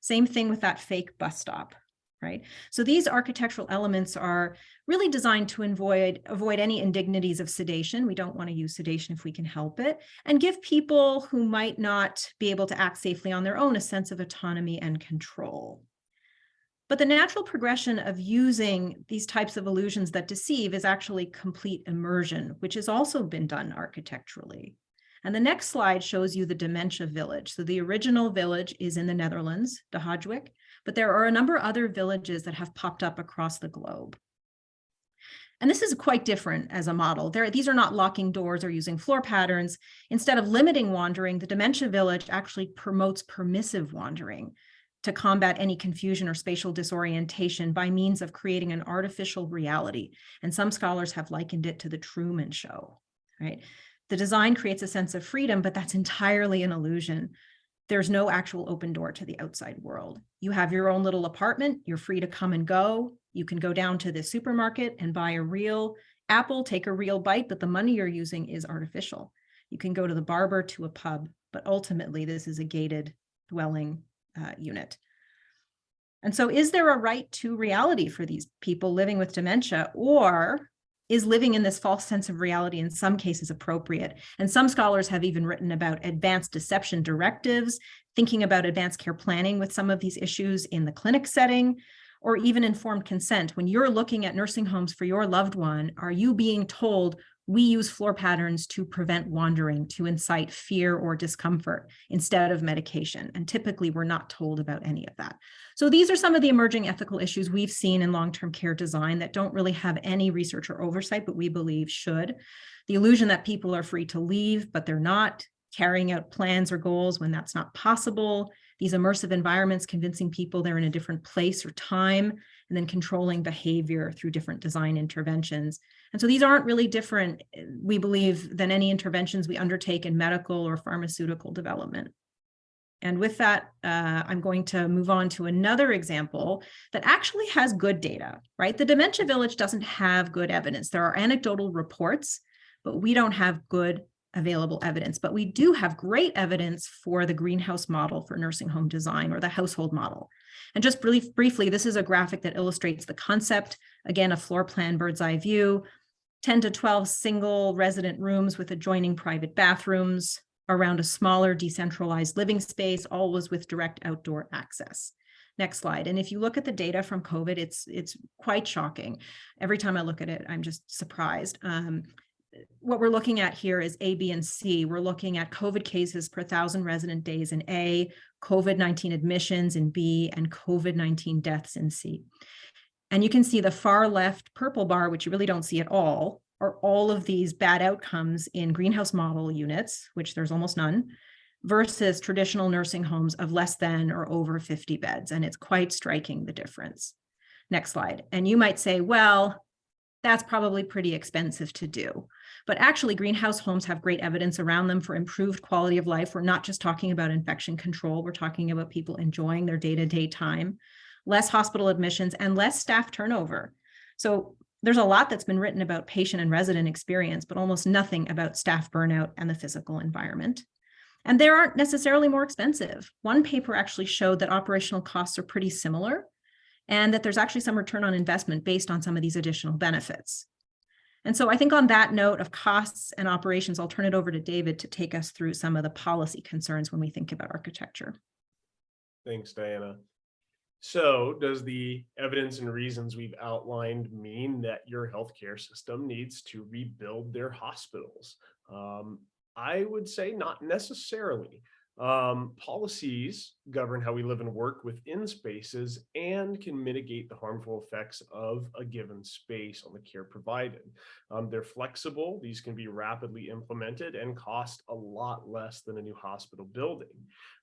same thing with that fake bus stop, right? So these architectural elements are really designed to avoid, avoid any indignities of sedation. We don't want to use sedation if we can help it, and give people who might not be able to act safely on their own a sense of autonomy and control. But the natural progression of using these types of illusions that deceive is actually complete immersion, which has also been done architecturally. And the next slide shows you the dementia village. So the original village is in the Netherlands, De Hogeweyk, but there are a number of other villages that have popped up across the globe. And this is quite different as a model. There, these are not locking doors or using floor patterns. Instead of limiting wandering, the dementia village actually promotes permissive wandering to combat any confusion or spatial disorientation by means of creating an artificial reality. And some scholars have likened it to the Truman Show, right? The design creates a sense of freedom, but that's entirely an illusion. There's no actual open door to the outside world. You have your own little apartment. You're free to come and go. You can go down to the supermarket and buy a real apple, take a real bite, but the money you're using is artificial. You can go to the barber to a pub, but ultimately this is a gated dwelling uh, unit. And so is there a right to reality for these people living with dementia or is living in this false sense of reality in some cases appropriate? And some scholars have even written about advanced deception directives, thinking about advanced care planning with some of these issues in the clinic setting, or even informed consent. When you're looking at nursing homes for your loved one, are you being told we use floor patterns to prevent wandering, to incite fear or discomfort instead of medication. And typically we're not told about any of that. So these are some of the emerging ethical issues we've seen in long-term care design that don't really have any research or oversight, but we believe should. The illusion that people are free to leave, but they're not carrying out plans or goals when that's not possible. These immersive environments convincing people they're in a different place or time, and then controlling behavior through different design interventions. And so these aren't really different, eh, we believe, than any interventions we undertake in medical or pharmaceutical development. And with that, uh, I'm going to move on to another example that actually has good data, right? The Dementia Village doesn't have good evidence. There are anecdotal reports, but we don't have good available evidence, but we do have great evidence for the greenhouse model for nursing home design or the household model. And just brief, briefly, this is a graphic that illustrates the concept. Again, a floor plan bird's eye view, 10 to 12 single resident rooms with adjoining private bathrooms around a smaller decentralized living space, always with direct outdoor access. Next slide. And if you look at the data from COVID, it's it's quite shocking. Every time I look at it, I'm just surprised. Um, what we're looking at here is A, B, and C. We're looking at COVID cases per thousand resident days in A, COVID-19 admissions in B, and COVID-19 deaths in C. And you can see the far left purple bar, which you really don't see at all, are all of these bad outcomes in greenhouse model units, which there's almost none, versus traditional nursing homes of less than or over 50 beds. And it's quite striking the difference. Next slide. And you might say, well, that's probably pretty expensive to do. But actually, greenhouse homes have great evidence around them for improved quality of life. We're not just talking about infection control. We're talking about people enjoying their day-to-day time, less hospital admissions, and less staff turnover. So there's a lot that's been written about patient and resident experience, but almost nothing about staff burnout and the physical environment. And they aren't necessarily more expensive. One paper actually showed that operational costs are pretty similar and that there's actually some return on investment based on some of these additional benefits. And so I think on that note of costs and operations, I'll turn it over to David to take us through some of the policy concerns when we think about architecture. Thanks, Diana. So does the evidence and reasons we've outlined mean that your healthcare system needs to rebuild their hospitals? Um, I would say not necessarily. Um, policies govern how we live and work within spaces and can mitigate the harmful effects of a given space on the care provided. Um, they're flexible. These can be rapidly implemented and cost a lot less than a new hospital building.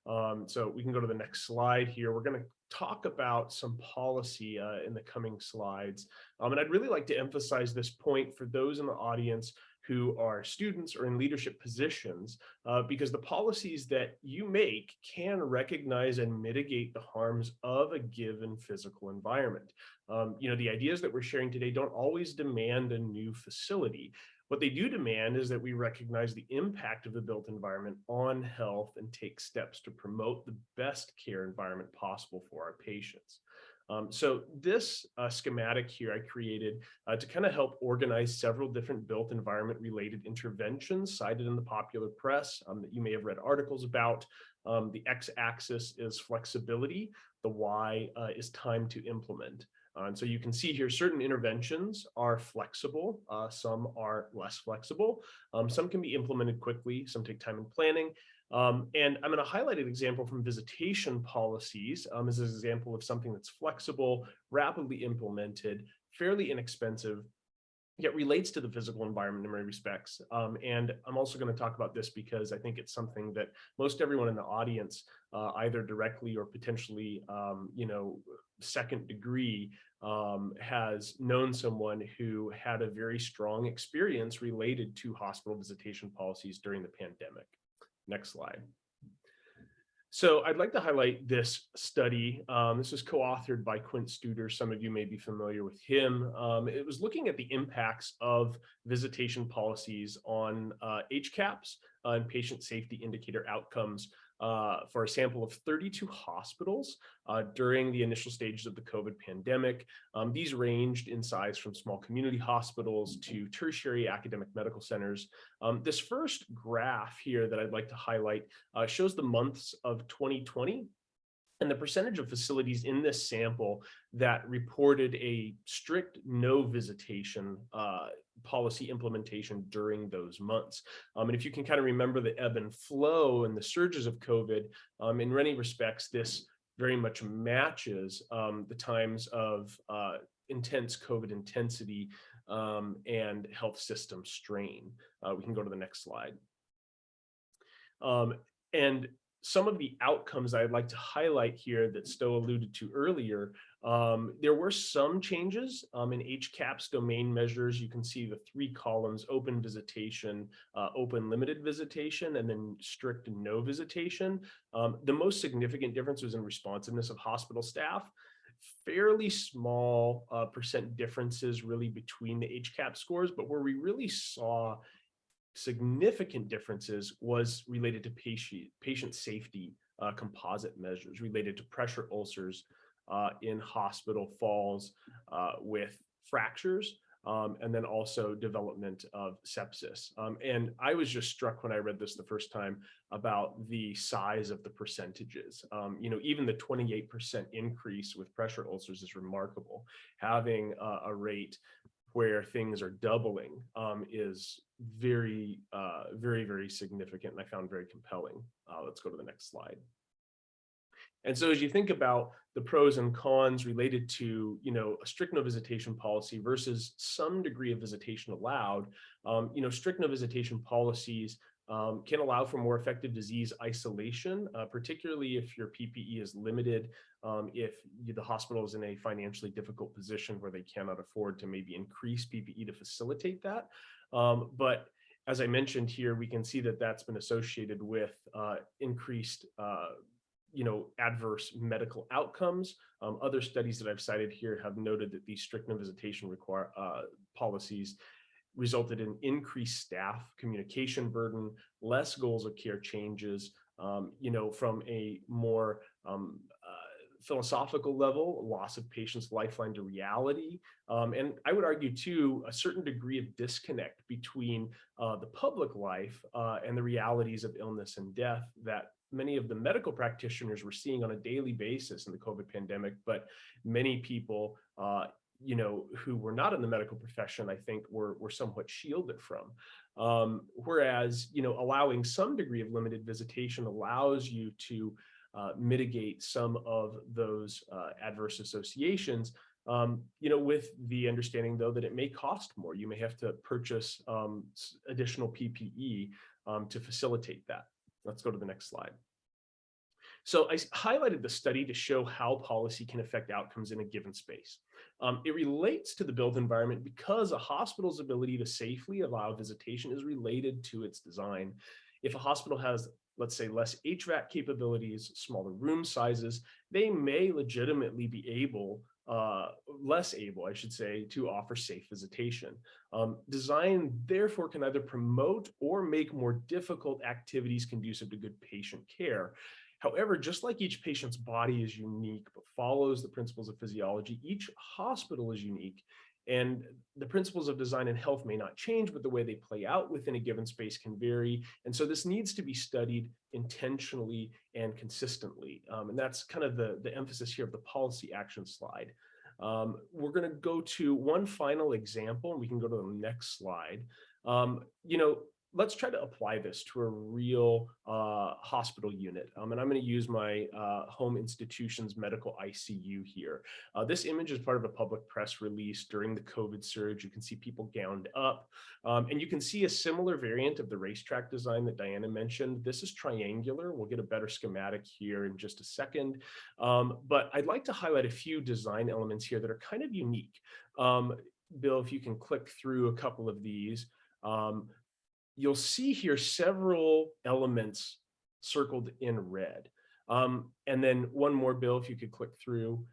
Um, so we can go to the next slide here. We're going to talk about some policy uh, in the coming slides. Um, and I'd really like to emphasize this point for those in the audience who are students or in leadership positions, uh, because the policies that you make can recognize and mitigate the harms of a given physical environment. Um, you know, the ideas that we're sharing today don't always demand a new facility. What they do demand is that we recognize the impact of the built environment on health and take steps to promote the best care environment possible for our patients. Um, so this uh, schematic here I created uh, to kind of help organize several different built environment related interventions cited in the popular press um, that you may have read articles about. Um, the x-axis is flexibility, the y uh, is time to implement. Uh, and so you can see here certain interventions are flexible, uh, some are less flexible. Um, some can be implemented quickly, some take time in planning, um, and I'm going to highlight an example from visitation policies um, as an example of something that's flexible, rapidly implemented, fairly inexpensive, yet relates to the physical environment in many respects. Um, and I'm also going to talk about this because I think it's something that most everyone in the audience, uh, either directly or potentially, um, you know, second degree, um, has known someone who had a very strong experience related to hospital visitation policies during the pandemic. Next slide. So I'd like to highlight this study. Um, this is co-authored by Quint Studer. Some of you may be familiar with him. Um, it was looking at the impacts of visitation policies on uh, HCAHPS uh, and patient safety indicator outcomes uh, for a sample of 32 hospitals uh, during the initial stages of the COVID pandemic. Um, these ranged in size from small community hospitals to tertiary academic medical centers. Um, this first graph here that I'd like to highlight uh, shows the months of 2020 and the percentage of facilities in this sample that reported a strict no visitation uh, policy implementation during those months. Um, and if you can kind of remember the ebb and flow and the surges of COVID, um, in many respects, this very much matches um, the times of uh, intense COVID intensity um, and health system strain. Uh, we can go to the next slide. Um, and some of the outcomes I'd like to highlight here that Stowe alluded to earlier, um, there were some changes um, in HCAHPS domain measures. You can see the three columns, open visitation, uh, open limited visitation, and then strict no visitation. Um, the most significant difference was in responsiveness of hospital staff. Fairly small uh, percent differences really between the HCAP scores, but where we really saw significant differences was related to patient, patient safety uh, composite measures related to pressure ulcers uh, in hospital falls uh, with fractures, um, and then also development of sepsis. Um, and I was just struck when I read this the first time about the size of the percentages. Um, you know, even the 28% increase with pressure ulcers is remarkable. Having a rate where things are doubling um, is very, uh, very, very significant and I found very compelling. Uh, let's go to the next slide. And so as you think about the pros and cons related to, you know, a strict no visitation policy versus some degree of visitation allowed, um, you know, strict no visitation policies um, can allow for more effective disease isolation, uh, particularly if your PPE is limited, um, if you- the hospital is in a financially difficult position where they cannot afford to maybe increase PPE to facilitate that. Um, but as I mentioned here, we can see that that's been associated with uh, increased uh, you know, adverse medical outcomes. Um, other studies that I've cited here have noted that these strict visitation require uh, policies resulted in increased staff communication burden, less goals of care changes, um, you know, from a more um, uh, philosophical level, loss of patients' lifeline to reality. Um, and I would argue too, a certain degree of disconnect between uh, the public life uh, and the realities of illness and death that many of the medical practitioners were seeing on a daily basis in the COVID pandemic, but many people, uh, you know, who were not in the medical profession, I think were, were somewhat shielded from. Um, whereas, you know, allowing some degree of limited visitation allows you to uh, mitigate some of those uh, adverse associations um, you know, with the understanding though that it may cost more. You may have to purchase um, additional PPE um, to facilitate that. Let's go to the next slide. So I highlighted the study to show how policy can affect outcomes in a given space. Um, it relates to the built environment because a hospital's ability to safely allow visitation is related to its design. If a hospital has, let's say, less HVAC capabilities, smaller room sizes, they may legitimately be able uh, less able, I should say, to offer safe visitation. Um, design therefore can either promote or make more difficult activities conducive to good patient care. However, just like each patient's body is unique, but follows the principles of physiology, each hospital is unique. And the principles of design and health may not change, but the way they play out within a given space can vary. And so this needs to be studied intentionally and consistently. Um, and that's kind of the, the emphasis here of the policy action slide. Um, we're going to go to one final example, and we can go to the next slide. Um, you know, let's try to apply this to a real uh, hospital unit. Um, and I'm going to use my uh, home institution's medical ICU here. Uh, this image is part of a public press release during the COVID surge. You can see people gowned up. Um, and you can see a similar variant of the racetrack design that Diana mentioned. This is triangular. We'll get a better schematic here in just a second. Um, but I'd like to highlight a few design elements here that are kind of unique. Um, Bill, if you can click through a couple of these. Um, you'll see here several elements circled in red. Um, and then one more, Bill, if you could click through.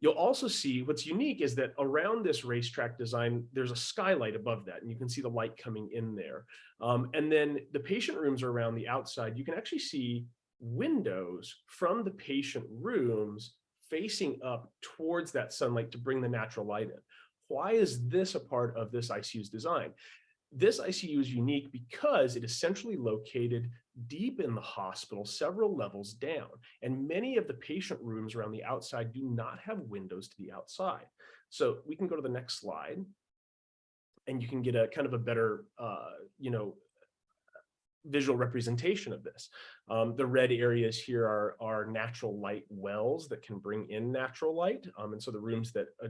You'll also see what's unique is that around this racetrack design, there's a skylight above that, and you can see the light coming in there. Um, and then the patient rooms are around the outside. You can actually see windows from the patient rooms facing up towards that sunlight to bring the natural light in. Why is this a part of this ICU's design? This ICU is unique because it is centrally located deep in the hospital, several levels down, and many of the patient rooms around the outside do not have windows to the outside. So we can go to the next slide, and you can get a kind of a better, uh, you know, visual representation of this. Um, the red areas here are, are natural light wells that can bring in natural light. Um, and so the rooms that uh,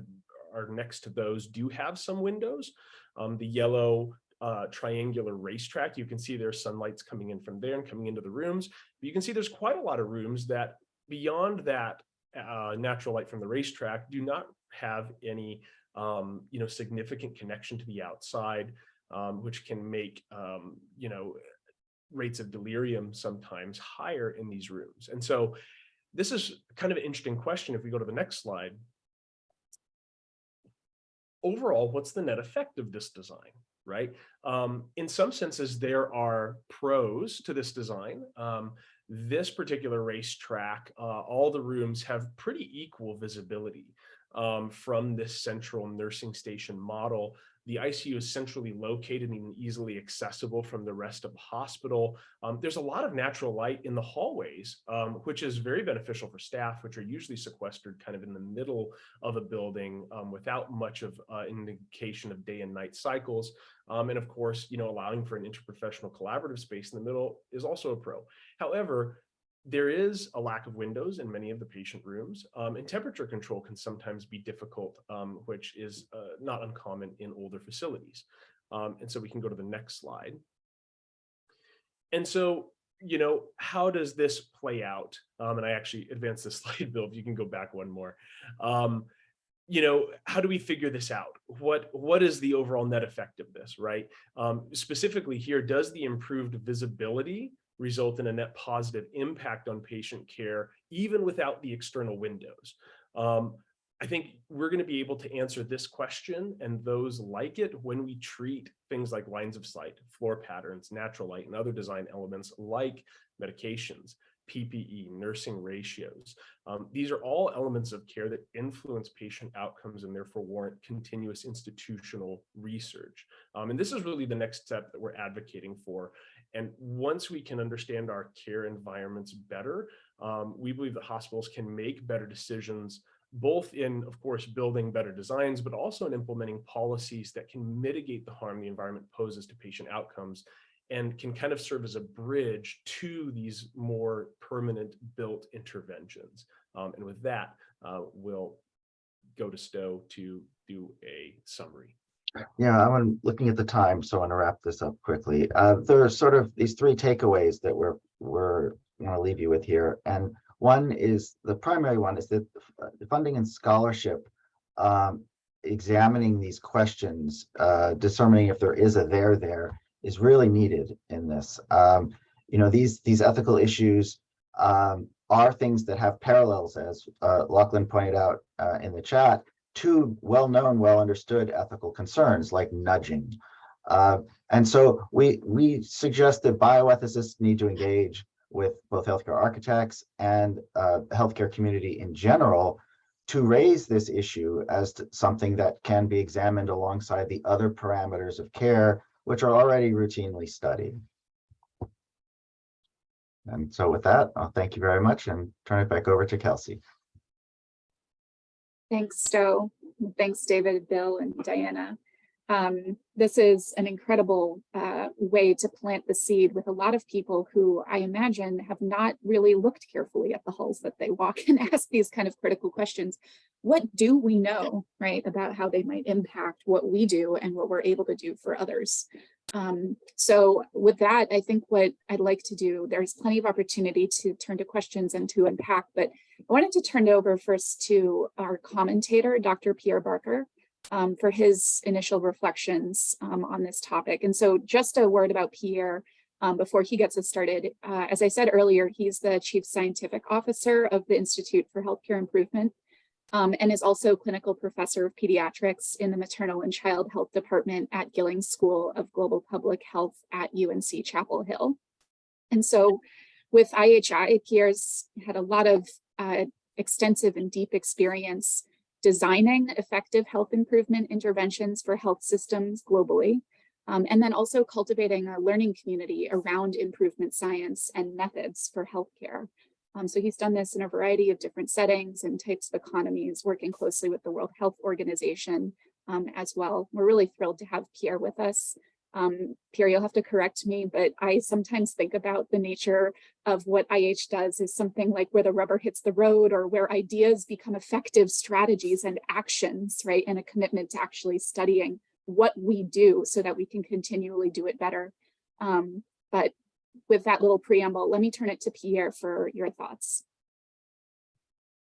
are next to those do have some windows. Um, the yellow uh, triangular racetrack, you can see there's sunlight's coming in from there and coming into the rooms. But you can see there's quite a lot of rooms that beyond that uh, natural light from the racetrack do not have any um, you know, significant connection to the outside, um, which can make, um, you know, rates of delirium sometimes higher in these rooms. And so this is kind of an interesting question. If we go to the next slide, overall, what's the net effect of this design, right? Um, in some senses, there are pros to this design. Um, this particular racetrack, uh, all the rooms have pretty equal visibility um, from this central nursing station model. The ICU is centrally located and easily accessible from the rest of the hospital. Um, there's a lot of natural light in the hallways, um, which is very beneficial for staff, which are usually sequestered kind of in the middle of a building um, without much of uh, indication of day and night cycles. Um, and of course, you know, allowing for an interprofessional collaborative space in the middle is also a pro. However, there is a lack of windows in many of the patient rooms, um, and temperature control can sometimes be difficult, um, which is uh, not uncommon in older facilities. Um, and so we can go to the next slide. and so, you know, how does this play out? Um, and I actually advanced the slide, Bill, if you can go back one more. Um, you know, how do we figure this out? What what is the overall net effect of this, right? Um, specifically here, does the improved visibility result in a net positive impact on patient care, even without the external windows? Um, I think we're going to be able to answer this question and those like it when we treat things like lines of sight, floor patterns, natural light, and other design elements like medications, PPE, nursing ratios. Um, these are all elements of care that influence patient outcomes and therefore warrant continuous institutional research. Um, and this is really the next step that we're advocating for. And once we can understand our care environments better, um, we believe that hospitals can make better decisions both in, of course, building better designs, but also in implementing policies that can mitigate the harm the environment poses to patient outcomes and can kind of serve as a bridge to these more permanent built interventions. Um, and with that, uh, we'll go to Stowe to do a summary. Yeah, I'm looking at the time, so I want to wrap this up quickly. Uh, there are sort of these three takeaways that we're, we're going to leave you with here. And one is, the primary one is that the funding and scholarship, um, examining these questions, uh, determining if there is a there there is really needed in this. Um, you know, these, these ethical issues, um, are things that have parallels, as, uh, Lachlan pointed out, uh, in the chat, to well-known, well-understood ethical concerns like nudging. Uh, and so we, we suggest that bioethicists need to engage with both healthcare architects and uh, healthcare community in general to raise this issue as something that can be examined alongside the other parameters of care, which are already routinely studied. And so with that, I'll thank you very much and turn it back over to Kelsey. Thanks, Stowe. Thanks, David, Bill, and Diana. Um, this is an incredible uh, way to plant the seed with a lot of people who I imagine have not really looked carefully at the halls that they walk and ask these kind of critical questions. What do we know, right, about how they might impact what we do and what we're able to do for others? Um, so with that, I think what I'd like to do, there's plenty of opportunity to turn to questions and to unpack, but I wanted to turn it over first to our commentator, Dr. Pierre Barker, um, for his initial reflections um, on this topic. And so just a word about Pierre um, before he gets us started. Uh, as I said earlier, he's the Chief Scientific Officer of the Institute for Healthcare Improvement um, and is also clinical professor of pediatrics in the maternal and child health department at Gillings School of Global Public Health at UNC Chapel Hill. And so with IHI, Pierre's had a lot of uh, extensive and deep experience designing effective health improvement interventions for health systems globally, um, and then also cultivating a learning community around improvement science and methods for healthcare. Um, so he's done this in a variety of different settings and types of economies, working closely with the World Health Organization um, as well. We're really thrilled to have Pierre with us. Um, Pierre, you'll have to correct me, but I sometimes think about the nature of what IH does is something like where the rubber hits the road or where ideas become effective strategies and actions, right? And a commitment to actually studying what we do so that we can continually do it better. Um, but with that little preamble, let me turn it to Pierre for your thoughts.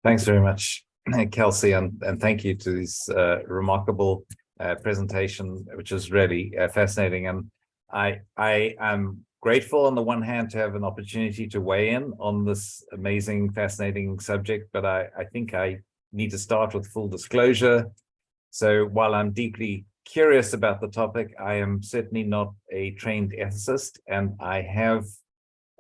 Thanks very much, Kelsey, and, and thank you to these uh, remarkable uh, presentation, which is really uh, fascinating. And I, I am grateful on the one hand to have an opportunity to weigh in on this amazing, fascinating subject, but I, I think I need to start with full disclosure. So while I'm deeply curious about the topic, I am certainly not a trained ethicist, and I have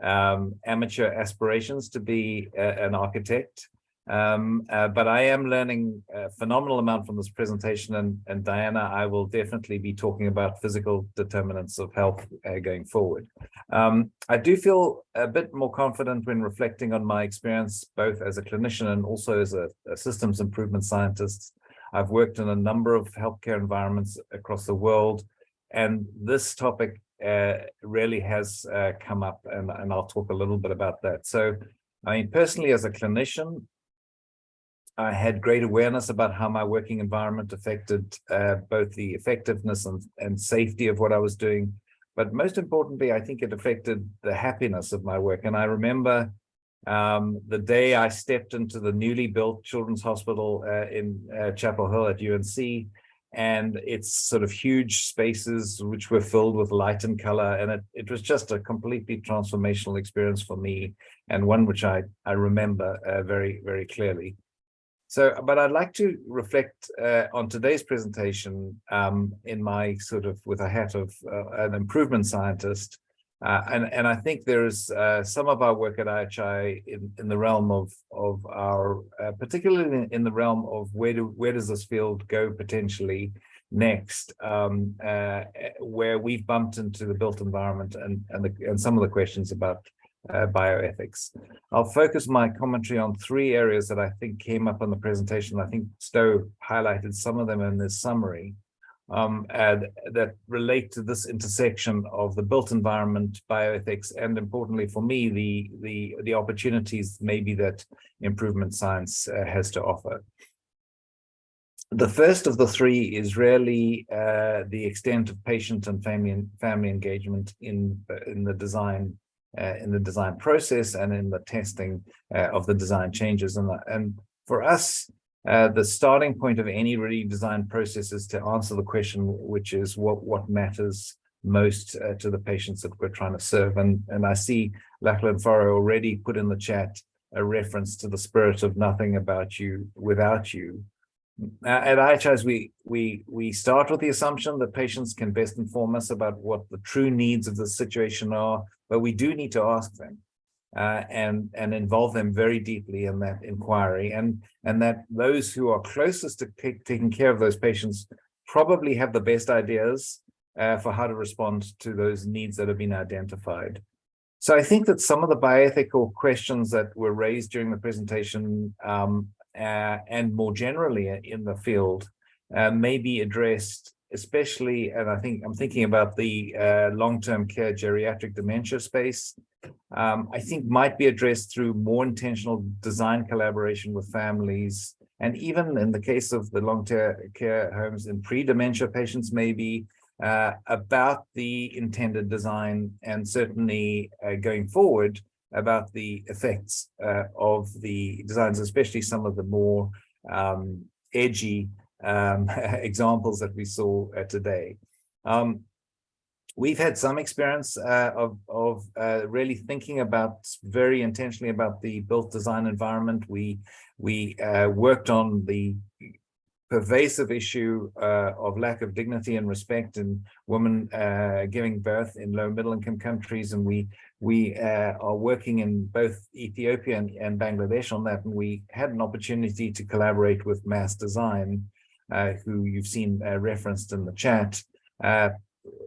um, amateur aspirations to be a, an architect. Um, uh, but I am learning a phenomenal amount from this presentation and, and Diana, I will definitely be talking about physical determinants of health uh, going forward. Um, I do feel a bit more confident when reflecting on my experience, both as a clinician and also as a, a systems improvement scientist. I've worked in a number of healthcare environments across the world, and this topic uh, really has uh, come up, and, and I'll talk a little bit about that. So, I mean, personally, as a clinician, I had great awareness about how my working environment affected uh, both the effectiveness and, and safety of what I was doing, but most importantly, I think it affected the happiness of my work. And I remember um, the day I stepped into the newly built Children's Hospital uh, in uh, Chapel Hill at UNC, and it's sort of huge spaces which were filled with light and color, and it, it was just a completely transformational experience for me, and one which I, I remember uh, very, very clearly. So, but I'd like to reflect uh, on today's presentation um, in my sort of with a hat of uh, an improvement scientist. Uh, and, and I think there's uh, some of our work at IHI in, in the realm of, of our, uh, particularly in, in the realm of where do where does this field go potentially next, um, uh, where we've bumped into the built environment and, and, the, and some of the questions about uh, bioethics. I'll focus my commentary on three areas that I think came up in the presentation. I think Stowe highlighted some of them in this summary um, and that relate to this intersection of the built environment, bioethics, and importantly for me, the, the, the opportunities maybe that improvement science uh, has to offer. The first of the three is really uh, the extent of patient and family family engagement in in the design in the design process and in the testing uh, of the design changes. And, and for us, uh, the starting point of any redesign process is to answer the question, which is what, what matters most uh, to the patients that we're trying to serve. And, and I see Lachlan Forrow already put in the chat a reference to the spirit of nothing about you without you. At IHIs, we, we, we start with the assumption that patients can best inform us about what the true needs of the situation are, but we do need to ask them uh, and, and involve them very deeply in that inquiry. And, and that those who are closest to taking care of those patients probably have the best ideas uh, for how to respond to those needs that have been identified. So I think that some of the bioethical questions that were raised during the presentation um, and more generally in the field uh, may be addressed, especially, and I think I'm thinking about the uh, long-term care geriatric dementia space, um, I think might be addressed through more intentional design collaboration with families. And even in the case of the long-term care homes in pre-dementia patients, maybe uh, about the intended design and certainly uh, going forward, about the effects uh, of the designs, especially some of the more um, edgy um, examples that we saw uh, today. Um, we've had some experience uh, of, of uh, really thinking about very intentionally about the built design environment. We, we uh, worked on the pervasive issue uh, of lack of dignity and respect in women uh, giving birth in low middle income countries. And we we uh, are working in both Ethiopia and, and, Bangladesh on that. And we had an opportunity to collaborate with Mass Design, uh, who you've seen uh, referenced in the chat, uh,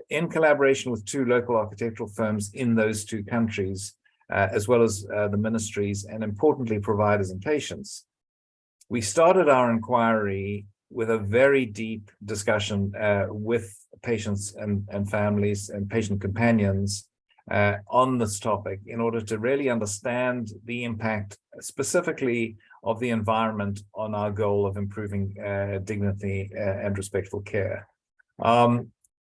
in collaboration with two local architectural firms in those two countries, as well as the ministries and importantly, providers and patients. We started our inquiry with a very deep discussion uh, with patients and, and families and patient companions uh, on this topic in order to really understand the impact specifically of the environment on our goal of improving uh, dignity uh, and respectful care. Um,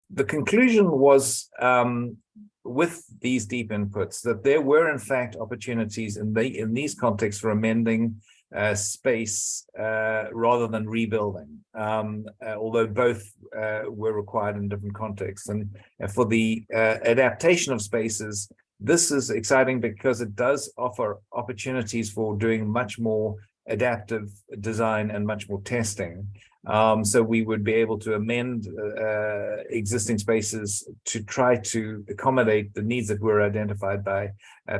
the conclusion was um, with these deep inputs that there were in fact opportunities in, the, in these contexts for amending uh, space uh, rather than rebuilding, um, uh, although both uh, were required in different contexts. And for the uh, adaptation of spaces, this is exciting because it does offer opportunities for doing much more adaptive design and much more testing. Um, so we would be able to amend uh, existing spaces to try to accommodate the needs that were identified by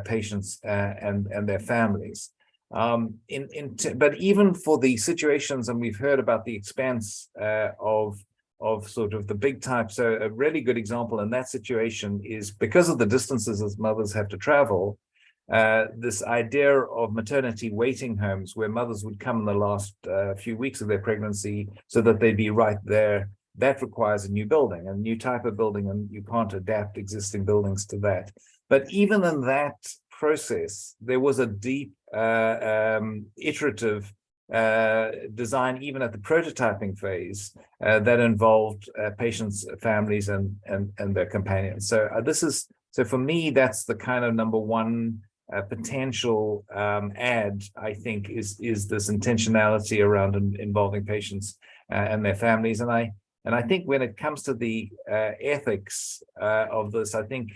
patients and, and their families. Um, in, in but even for the situations, and we've heard about the expanse uh, of of sort of the big type. So a really good example in that situation is because of the distances as mothers have to travel, uh, this idea of maternity waiting homes where mothers would come in the last uh, few weeks of their pregnancy so that they'd be right there. That requires a new building, a new type of building, and you can't adapt existing buildings to that. But even in that process, there was a deep uh, um, iterative uh, design, even at the prototyping phase, uh, that involved uh, patients, families, and and and their companions. So uh, this is so for me, that's the kind of number one uh, potential um, add. I think is is this intentionality around in, involving patients and their families, and I and I think when it comes to the ethics of this, I think,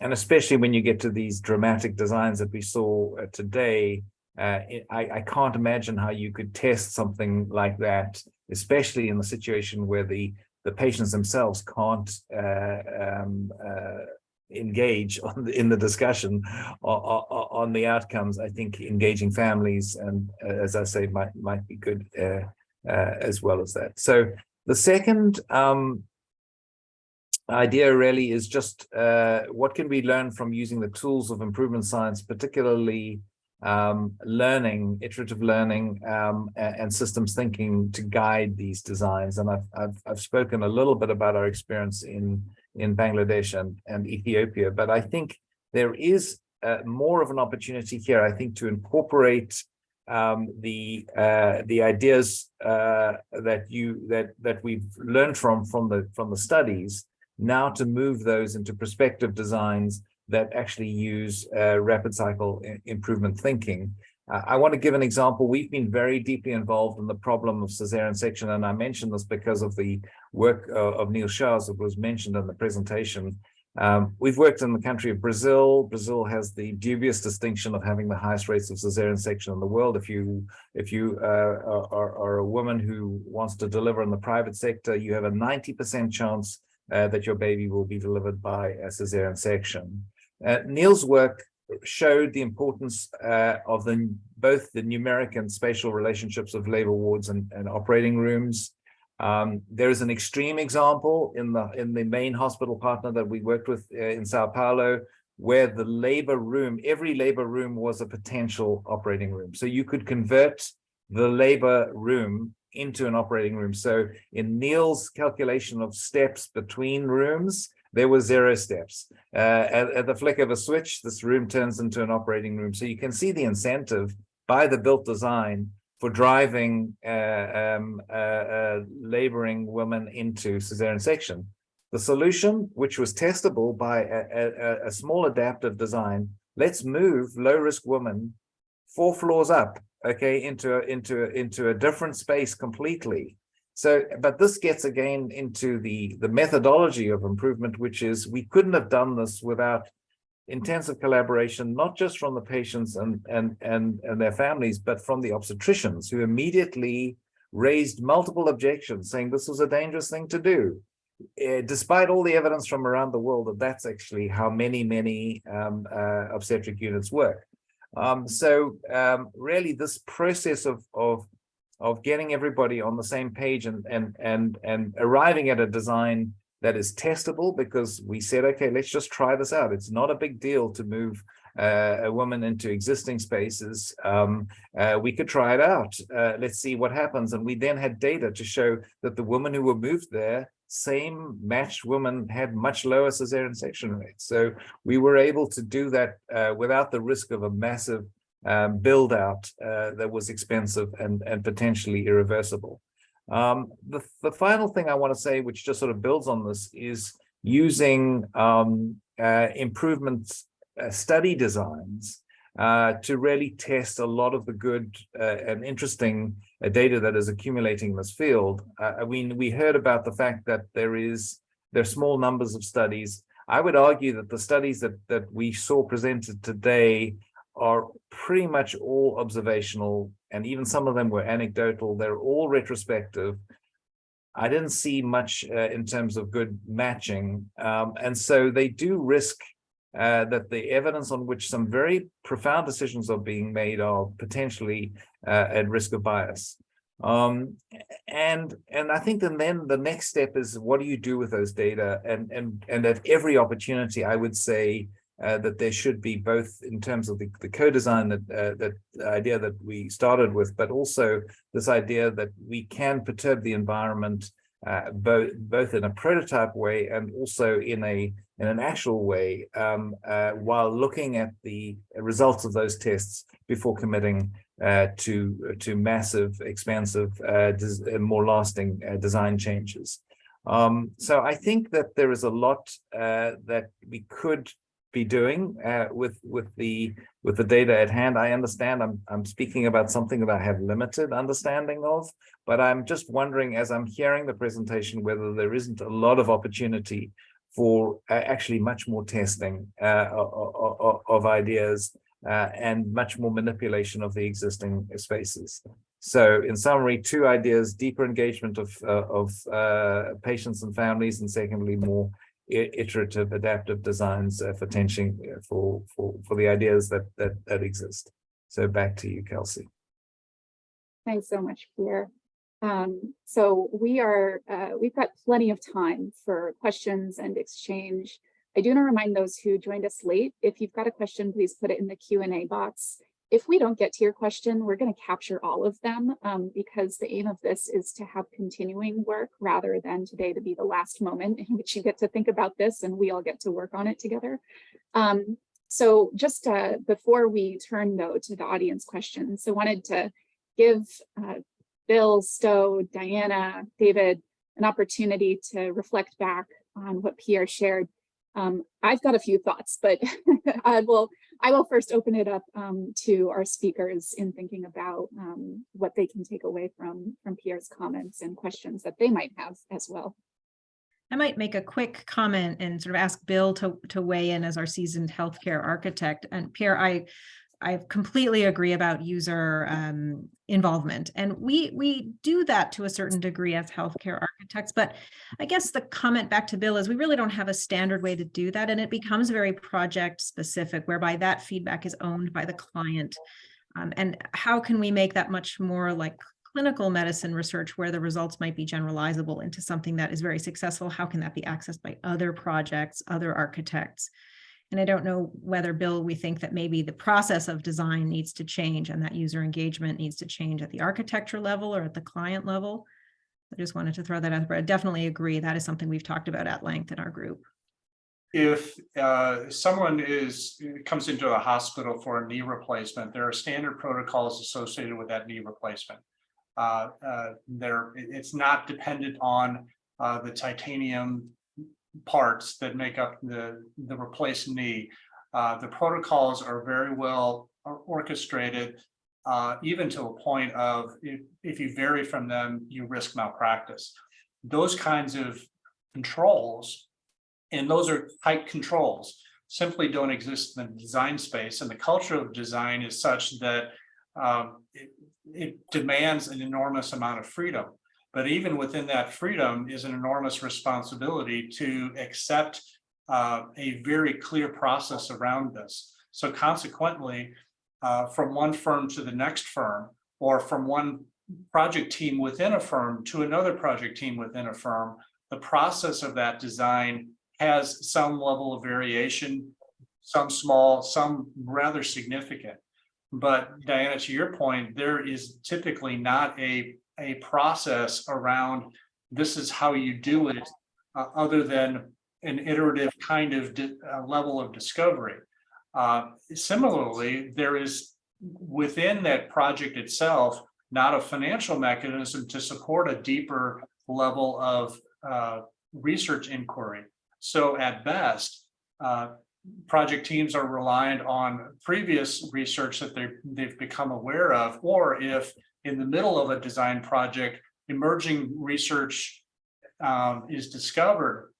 and especially when you get to these dramatic designs that we saw uh, today, uh, it- I, I can't imagine how you could test something like that, especially in the situation where the the patients themselves can't uh, um, uh, engage the, in the discussion on, on the outcomes. I think engaging families and, uh, as I say, might might be good uh, as well as that. So the second um, idea really is just uh, what can we learn from using the tools of improvement science, particularly um, learning, iterative learning, um, and, systems thinking to guide these designs. And I've, I've, I've spoken a little bit about our experience in, in Bangladesh and, and Ethiopia, but I think there is uh, more of an opportunity here, I think, to incorporate um, the uh, the ideas uh, that you that that we've learned from from the from the studies now to move those into prospective designs that actually use uh, rapid cycle improvement thinking. Uh, I want to give an example. We've been very deeply involved in the problem of cesarean section, and I mention this because of the work uh, of Neel Shah's that was mentioned in the presentation. Um, we've worked in the country of Brazil. Brazil has the dubious distinction of having the highest rates of cesarean section in the world. If you if you uh, are, are- are a woman who wants to deliver in the private sector, you have a 90% chance uh, that your baby will be delivered by a cesarean section. Uh, Neel's work showed the importance uh, of the both the numeric and spatial relationships of labor wards and, and operating rooms. Um, there is an extreme example in the in the main hospital partner that we worked with uh, in Sao Paulo, where the labor room, every labor room was a potential operating room. So you could convert the labor room into an operating room. So in Neel's calculation of steps between rooms, there were zero steps. Uh, at, at the flick of a switch, this room turns into an operating room. So you can see the incentive by the built design for driving uh, um, uh, uh, laboring women into cesarean section. The solution, which was testable by a, a, a small adaptive design, let's move low-risk women four floors up, okay, into a, into a, into a different space completely. So, but this gets again into the the methodology of improvement, which is we couldn't have done this without intensive collaboration, not just from the patients and and and and their families, but from the obstetricians who immediately raised multiple objections, saying this was a dangerous thing to do. Uh, despite all the evidence from around the world that that's actually how many many um, uh, obstetric units work. Um, so um, really, this process of of of getting everybody on the same page and and and and arriving at a design that is testable because we said, okay, let's just try this out. It's not a big deal to move uh, a woman into existing spaces. Um, uh, we could try it out. Uh, let's see what happens. And we then had data to show that the women who were moved there, same matched women had much lower cesarean section rates. So we were able to do that uh, without the risk of a massive um, build out uh, that was expensive and, and potentially irreversible. Um, the, the final thing I want to say, which just sort of builds on this, is using um, uh, improvements uh, study designs uh, to really test a lot of the good uh, and interesting data that is accumulating in this field. Uh, I mean, we heard about the fact that there is there are small numbers of studies. I would argue that the studies that that we saw presented today are pretty much all observational, and even some of them were anecdotal. They're all retrospective. I didn't see much uh, in terms of good matching, um, and so they do risk uh, that the evidence on which some very profound decisions are being made are potentially uh, at risk of bias. Um, and and I think then then the next step is what do you do with those data? And and and at every opportunity, I would say uh, that there should be both in terms of the, the co-design that uh, that idea that we started with, but also this idea that we can perturb the environment uh, both both in a prototype way and also in a in an actual way um, uh, while looking at the results of those tests before committing uh, to to massive, expansive, uh, uh, more lasting uh, design changes. Um, so I think that there is a lot uh, that we could be doing with with the with the data at hand. I understand I'm I'm speaking about something that I have limited understanding of, but I'm just wondering as I'm hearing the presentation whether there isn't a lot of opportunity for uh, actually much more testing uh, of, of, ideas uh, and much more manipulation of the existing spaces. So in summary, two ideas, deeper engagement of, uh, of uh, patients and families, and secondly, more iterative adaptive designs for tension uh, for, for, for the ideas that, that, that exist. So back to you, Kelsey. Thanks so much, Pierre. Um, so we are, uh, we've got plenty of time for questions and exchange. I do want to remind those who joined us late, if you've got a question, please put it in the Q and A box. If we don't get to your question, we're going to capture all of them um, because the aim of this is to have continuing work rather than today to be the last moment in which you get to think about this and we all get to work on it together. Um, so just uh, before we turn though to the audience questions, I wanted to give uh, Bill, Stowe, Diana, David, an opportunity to reflect back on what Pierre shared. Um, I've got a few thoughts, but I will I will first open it up um, to our speakers in thinking about um, what they can take away from from Pierre's comments and questions that they might have as well. I might make a quick comment and sort of ask Bill to, to weigh in as our seasoned healthcare architect. And Pierre, I, I completely agree about user um, involvement. And we, we do that to a certain degree as healthcare architects. But I guess the comment back to Bill is we really don't have a standard way to do that. And it becomes very project specific, whereby that feedback is owned by the client. Um, and how can we make that much more like clinical medicine research where the results might be generalizable into something that is very successful? How can that be accessed by other projects, other architects? And I don't know whether, Bill, we think that maybe the process of design needs to change and that user engagement needs to change at the architecture level or at the client level. I just wanted to throw that out, but I definitely agree. That is something we've talked about at length in our group. If uh, someone is, comes into a hospital for a knee replacement, there are standard protocols associated with that knee replacement. Uh, uh, There, it's not dependent on uh, the titanium parts that make up the, the replaced knee. Uh, The protocols are very well orchestrated, uh, even to a point of if, if you vary from them, you risk malpractice. Those kinds of controls and those are tight controls, simply don't exist in the design space. And the culture of design is such that um, it, it demands an enormous amount of freedom. But even within that freedom is an enormous responsibility to accept uh, a very clear process around this. So consequently, uh, from one firm to the next firm, or from one project team within a firm to another project team within a firm, the process of that design has some level of variation, some small, some rather significant. But Diana, to your point, there is typically not a, a process around this is how you do it, uh, other than an iterative kind of uh, level of discovery. Uh, similarly, there is within that project itself, not a financial mechanism to support a deeper level of uh, research inquiry. So at best, uh, project teams are reliant on previous research that they, they've become aware of, or if in the middle of a design project, emerging research um, is discovered,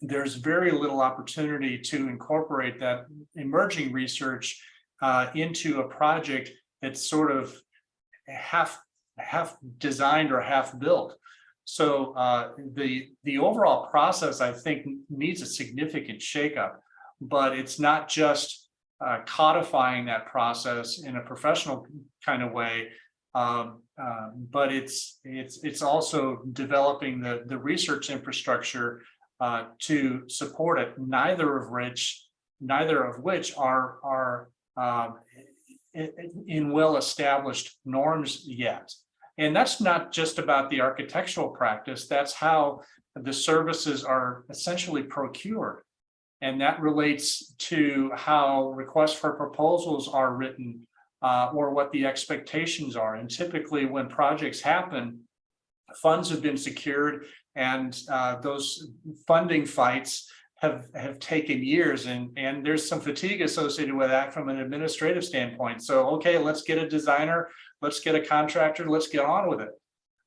there's very little opportunity to incorporate that emerging research uh, into a project that's sort of half half designed or half built. So uh, the the overall process, I think, needs a significant shakeup, but it's not just uh, codifying that process in a professional kind of way, um, uh, but it's it's it's also developing the the research infrastructure uh, to support it. Neither of which neither of which are are um, in, in well-established norms yet. And that's not just about the architectural practice, that's how the services are essentially procured. And that relates to how requests for proposals are written, uh, or what the expectations are. And typically when projects happen, funds have been secured and uh, those funding fights have, have taken years and, and there's some fatigue associated with that from an administrative standpoint. So, okay, let's get a designer, let's get a contractor, let's get on with it.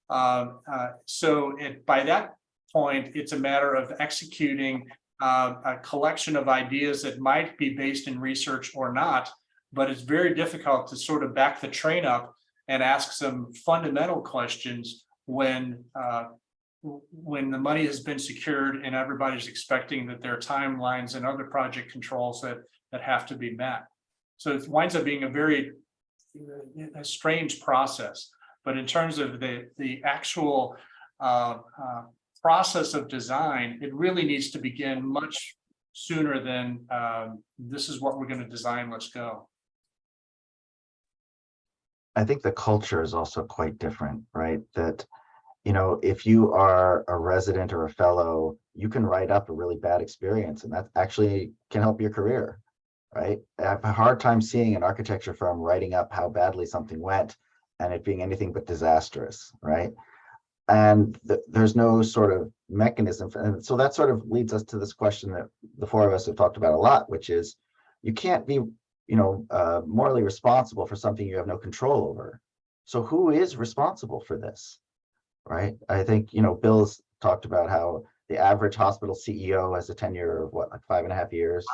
Um, uh, so it, by that point, it's a matter of executing uh, a collection of ideas that might be based in research or not, but it's very difficult to sort of back the train up and ask some fundamental questions when uh, when the money has been secured and everybody's expecting that there are timelines and other project controls that that have to be met. So it winds up being a very a strange process. But in terms of the the actual uh, uh, process of design, it really needs to begin much sooner than um, this is what we're going to design. Let's go. I think the culture is also quite different, right? That, you know, if you are a resident or a fellow, you can write up a really bad experience and that actually can help your career, right? I have a hard time seeing an architecture firm writing up how badly something went and it being anything but disastrous, right? And th there's no sort of mechanism. For, and so that sort of leads us to this question that the four of us have talked about a lot, which is you can't be you know, uh, morally responsible for something you have no control over. So who is responsible for this? Right? I think, you know, Bill's talked about how the average hospital CEO has a tenure of what, like five and a half years.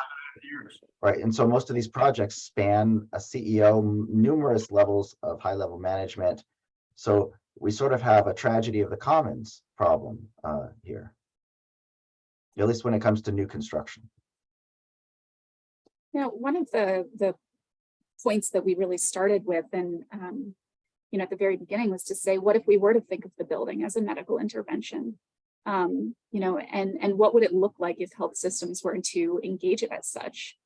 Years. Right. And so most of these projects span a CEO, numerous levels of high level management. So we sort of have a tragedy of the commons problem uh, here, at least when it comes to new construction. Now, one of the, the points that we really started with and, um, you know, at the very beginning was to say, what if we were to think of the building as a medical intervention? Um, you know, and, and what would it look like if health systems were to engage it as such?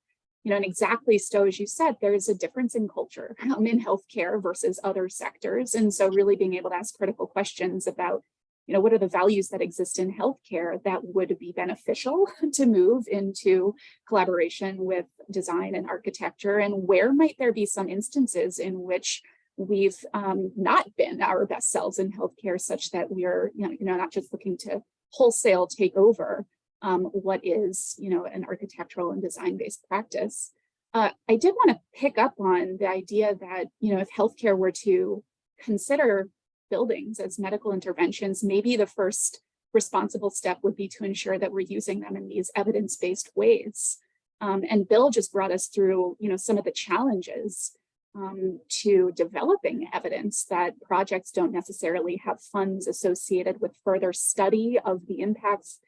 You know, and exactly so as you said, there's a difference in culture um, in healthcare versus other sectors. And so really being able to ask critical questions about you know, what are the values that exist in healthcare that would be beneficial to move into collaboration with design and architecture? And where might there be some instances in which we've um, not been our best selves in healthcare such that we are, you know, you know not just looking to wholesale take over um, what is, you know, an architectural and design-based practice. Uh, I did want to pick up on the idea that, you know, if healthcare were to consider buildings as medical interventions, maybe the first responsible step would be to ensure that we're using them in these evidence-based ways. Um, and Bill just brought us through, you know, some of the challenges um, to developing evidence that projects don't necessarily have funds associated with further study of the impacts.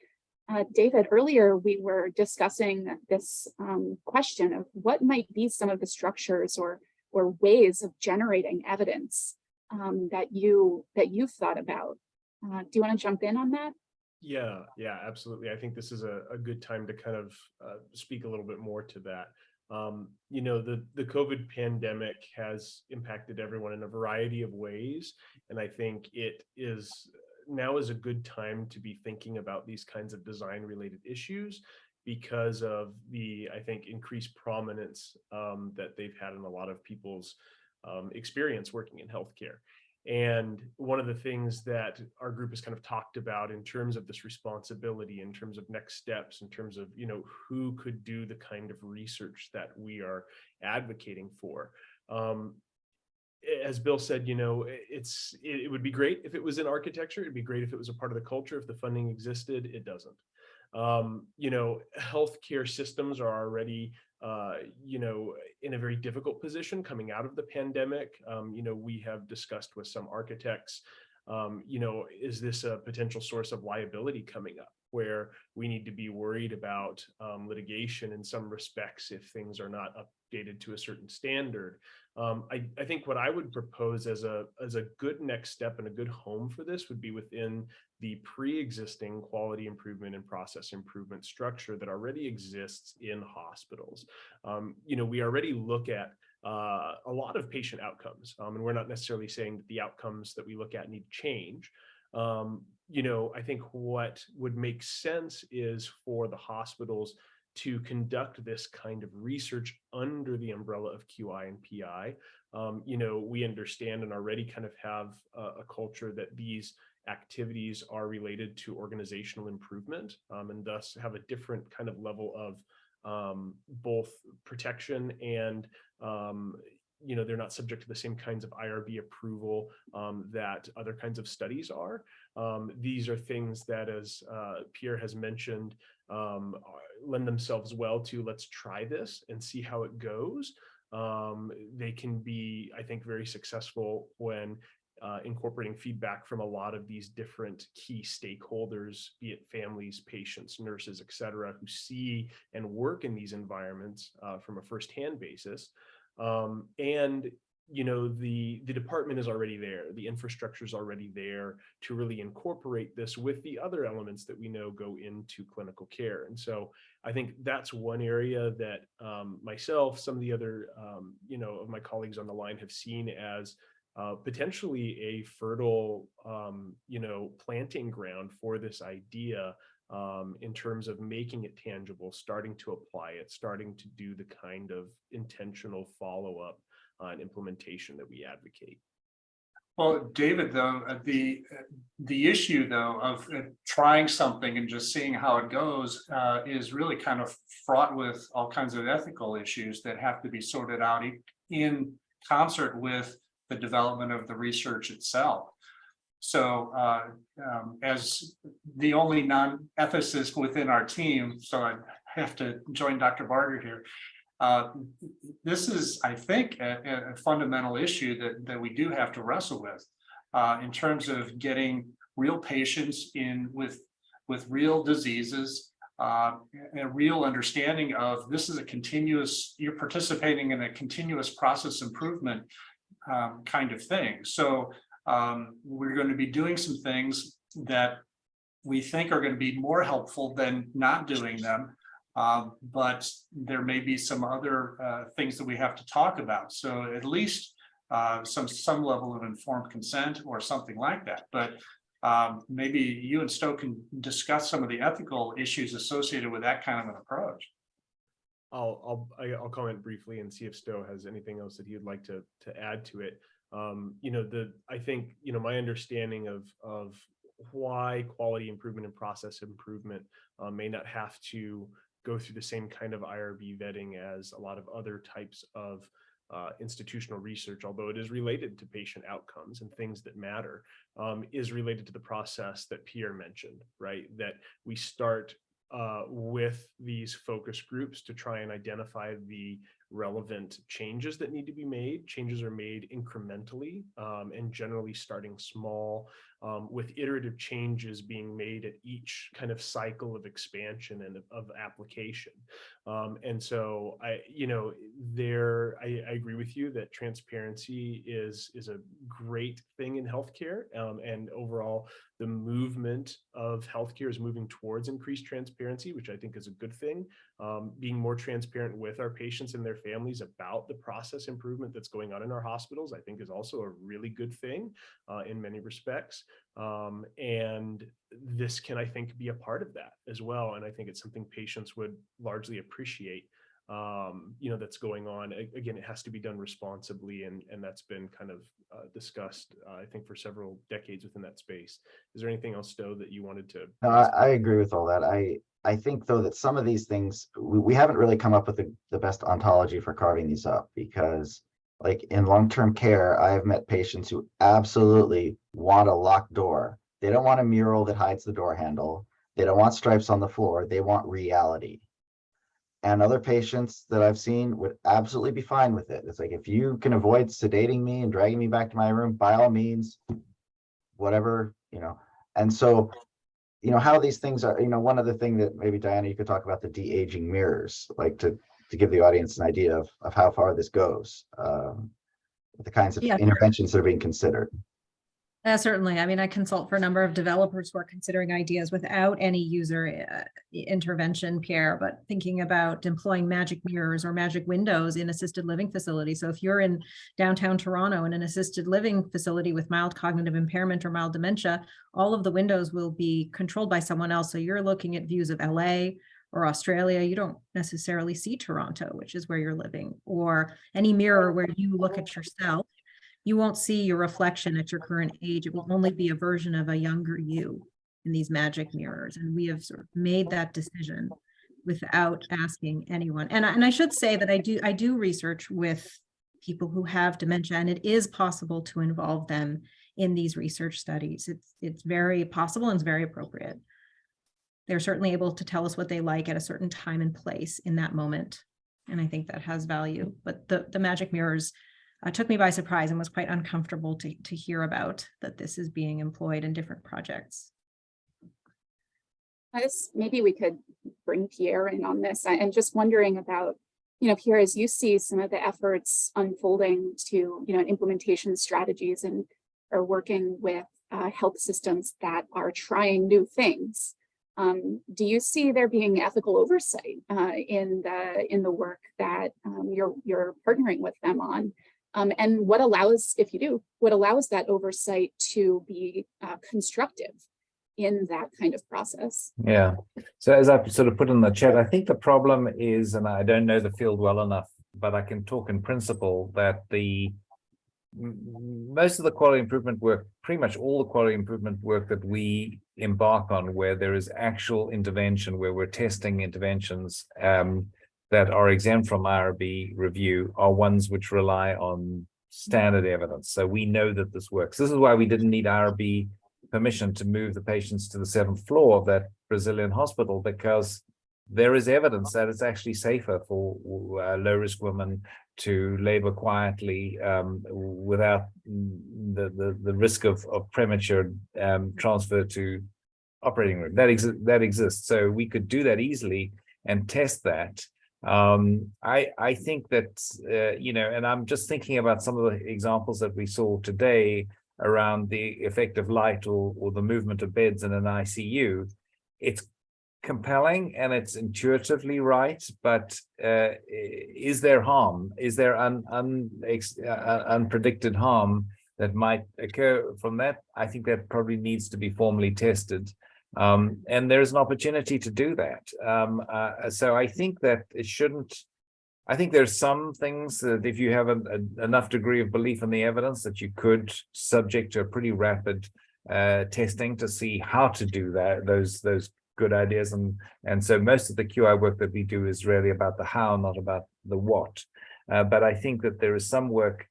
Uh, David, earlier we were discussing this um, question of what might be some of the structures or, or ways of generating evidence um, that you that you've thought about. Uh, do you want to jump in on that? Yeah, yeah, absolutely. I think this is a, a good time to kind of uh, speak a little bit more to that. Um, you know, the, the COVID pandemic has impacted everyone in a variety of ways. And I think it is now is a good time to be thinking about these kinds of design related issues because of the, I think, increased prominence um, that they've had in a lot of people's um, experience working in healthcare. And one of the things that our group has kind of talked about in terms of this responsibility, in terms of next steps, in terms of, you know, who could do the kind of research that we are advocating for. Um, as Bill said, you know, it's it, it would be great if it was in architecture. It'd be great if it was a part of the culture. If the funding existed, it doesn't. Um, you know, healthcare systems are already uh, you know, in a very difficult position coming out of the pandemic. Um, you know, we have discussed with some architects, um, you know, is this a potential source of liability coming up where we need to be worried about um, litigation in some respects if things are not updated to a certain standard. Um, I, I, think what I would propose as a as a good next step and a good home for this would be within the pre-existing quality improvement and process improvement structure that already exists in hospitals. Um, you know, we already look at uh, a lot of patient outcomes, um, and we're not necessarily saying that the outcomes that we look at need to change. Um, you know, I think what would make sense is for the hospitals to conduct this kind of research under the umbrella of QI and PI. Um, you know, we understand and already kind of have a, a culture that these activities are related to organizational improvement um, and thus have a different kind of level of um, both protection and um, you know, they're not subject to the same kinds of IRB approval um, that other kinds of studies are. Um, these are things that, as uh, Pierre has mentioned, um, lend themselves well to let's try this and see how it goes. Um, they can be, I think, very successful when uh, incorporating feedback from a lot of these different key stakeholders, be it families, patients, nurses, et cetera, who see and work in these environments uh, from a firsthand basis. Um, and you know, the the department is already there, the infrastructure is already there to really incorporate this with the other elements that we know go into clinical care. And so I think that's one area that um, myself, some of the other, um, you know, of my colleagues on the line have seen as uh, potentially a fertile, um, you know, planting ground for this idea um, in terms of making it tangible, starting to apply it, starting to do the kind of intentional follow-up and implementation that we advocate. Well, David, though, uh, the, uh, the issue though of uh, trying something and just seeing how it goes uh, is really kind of fraught with all kinds of ethical issues that have to be sorted out in concert with the development of the research itself. So uh, um, as the only non-ethicist within our team, so I have to join Dr. Barger here. Uh, This is, I think, a, a- fundamental issue that, that we do have to wrestle with. uh, in terms of getting real patients in with, with real diseases. Uh, a real understanding of this is a continuous, you're participating in a continuous process improvement. um, kind of thing. So um, we're going to be doing some things that we think are going to be more helpful than not doing them. Um, but there may be some other uh, things that we have to talk about. So at least uh, some, some level of informed consent or something like that. But um, maybe you and Stowe can discuss some of the ethical issues associated with that kind of an approach. I'll, I'll, I'll comment briefly and see if Stowe has anything else that he would like to, to add to it. Um, you know, the, I think, you know, my understanding of, of why quality improvement and process improvement uh, may not have to go through the same kind of IRB vetting as a lot of other types of uh, institutional research, although it is related to patient outcomes and things that matter, um, is related to the process that Pierre mentioned, right? That we start uh, with these focus groups to try and identify the relevant changes that need to be made. Changes are made incrementally um, and generally starting small um, with iterative changes being made at each kind of cycle of expansion and of, of application. Um, and so I, you know, there, I, I agree with you that transparency is, is a great thing in healthcare um, and overall the movement of healthcare is moving towards increased transparency, which I think is a good thing. Um, being more transparent with our patients and their families about the process improvement that's going on in our hospitals, I think is also a really good thing uh, in many respects. Um, and this can, I think, be a part of that as well. And I think it's something patients would largely appreciate um, you know, that's going on. Again, it has to be done responsibly and, and that's been kind of uh, discussed, uh, I think, for several decades within that space. Is there anything else, Stowe, that you wanted to? No, I, I agree with all that. I, I think though that some of these things, we, we haven't really come up with the, the best ontology for carving these up because like in long-term care, I have met patients who absolutely want a locked door. They don't want a mural that hides the door handle. They don't want stripes on the floor. They want reality. And other patients that I've seen would absolutely be fine with it. It's like, if you can avoid sedating me and dragging me back to my room, by all means, whatever, you know, and so you know, how these things are, you know, one other thing that maybe Diana, you could talk about the de-aging mirrors, like to, to give the audience an idea of, of how far this goes. Um, the kinds of Yeah. interventions that are being considered. Uh, certainly. I mean, I consult for a number of developers who are considering ideas without any user uh, intervention, Pierre, but thinking about employing magic mirrors or magic windows in assisted living facilities. So if you're in downtown Toronto in an assisted living facility with mild cognitive impairment or mild dementia, all of the windows will be controlled by someone else. So you're looking at views of LA or Australia, you don't necessarily see Toronto, which is where you're living, or any mirror where you look at yourself. You won't see your reflection at your current age. It will only be a version of a younger you in these magic mirrors. And we have sort of made that decision without asking anyone. And, I- and I should say that I do, I do research with people who have dementia, and it is possible to involve them in these research studies. It's, it's very possible and it's very appropriate. They're certainly able to tell us what they like at a certain time and place in that moment. And I think that has value, but the, the magic mirrors uh, took me by surprise and was quite uncomfortable to, to hear about that this is being employed in different projects. I guess maybe we could bring Pierre in on this. I am just wondering about, you know, Pierre, as you see some of the efforts unfolding to, you know, implementation strategies and are working with uh, health systems that are trying new things. Um, do you see there being ethical oversight uh, in the in the work that um, you're you're partnering with them on? Um, and what allows, if you do, what allows that oversight to be uh, constructive in that kind of process? Yeah. So as I've sort of put in the chat, I think the problem is, and I don't know the field well enough, but I can talk in principle that the most of the quality improvement work, pretty much all the quality improvement work that we embark on, where there is actual intervention, where we're testing interventions um, that are exempt from IRB review, are ones which rely on standard evidence. So we know that this works. This is why we didn't need IRB permission to move the patients to the seventh floor of that Brazilian hospital because there is evidence that it's actually safer for uh, low risk women to labor quietly um, without the, the, the risk of, of premature um, transfer to operating room. That, exi that exists. So we could do that easily and test that. Um, I, I think that, uh, you know, and I'm just thinking about some of the examples that we saw today around the effect of light or, or the movement of beds in an ICU. It's compelling and it's intuitively right, but uh, is there harm? Is there un, un, ex, uh, unpredicted harm that might occur from that? I think that probably needs to be formally tested. Um, and there's an opportunity to do that. Um, uh, so I think that it shouldn't I think there's some things that if you have a, a, enough degree of belief in the evidence that you could subject to a pretty rapid uh, testing to see how to do that, those those good ideas. And, and so most of the QI work that we do is really about the how, not about the what. Uh, but I think that there is some work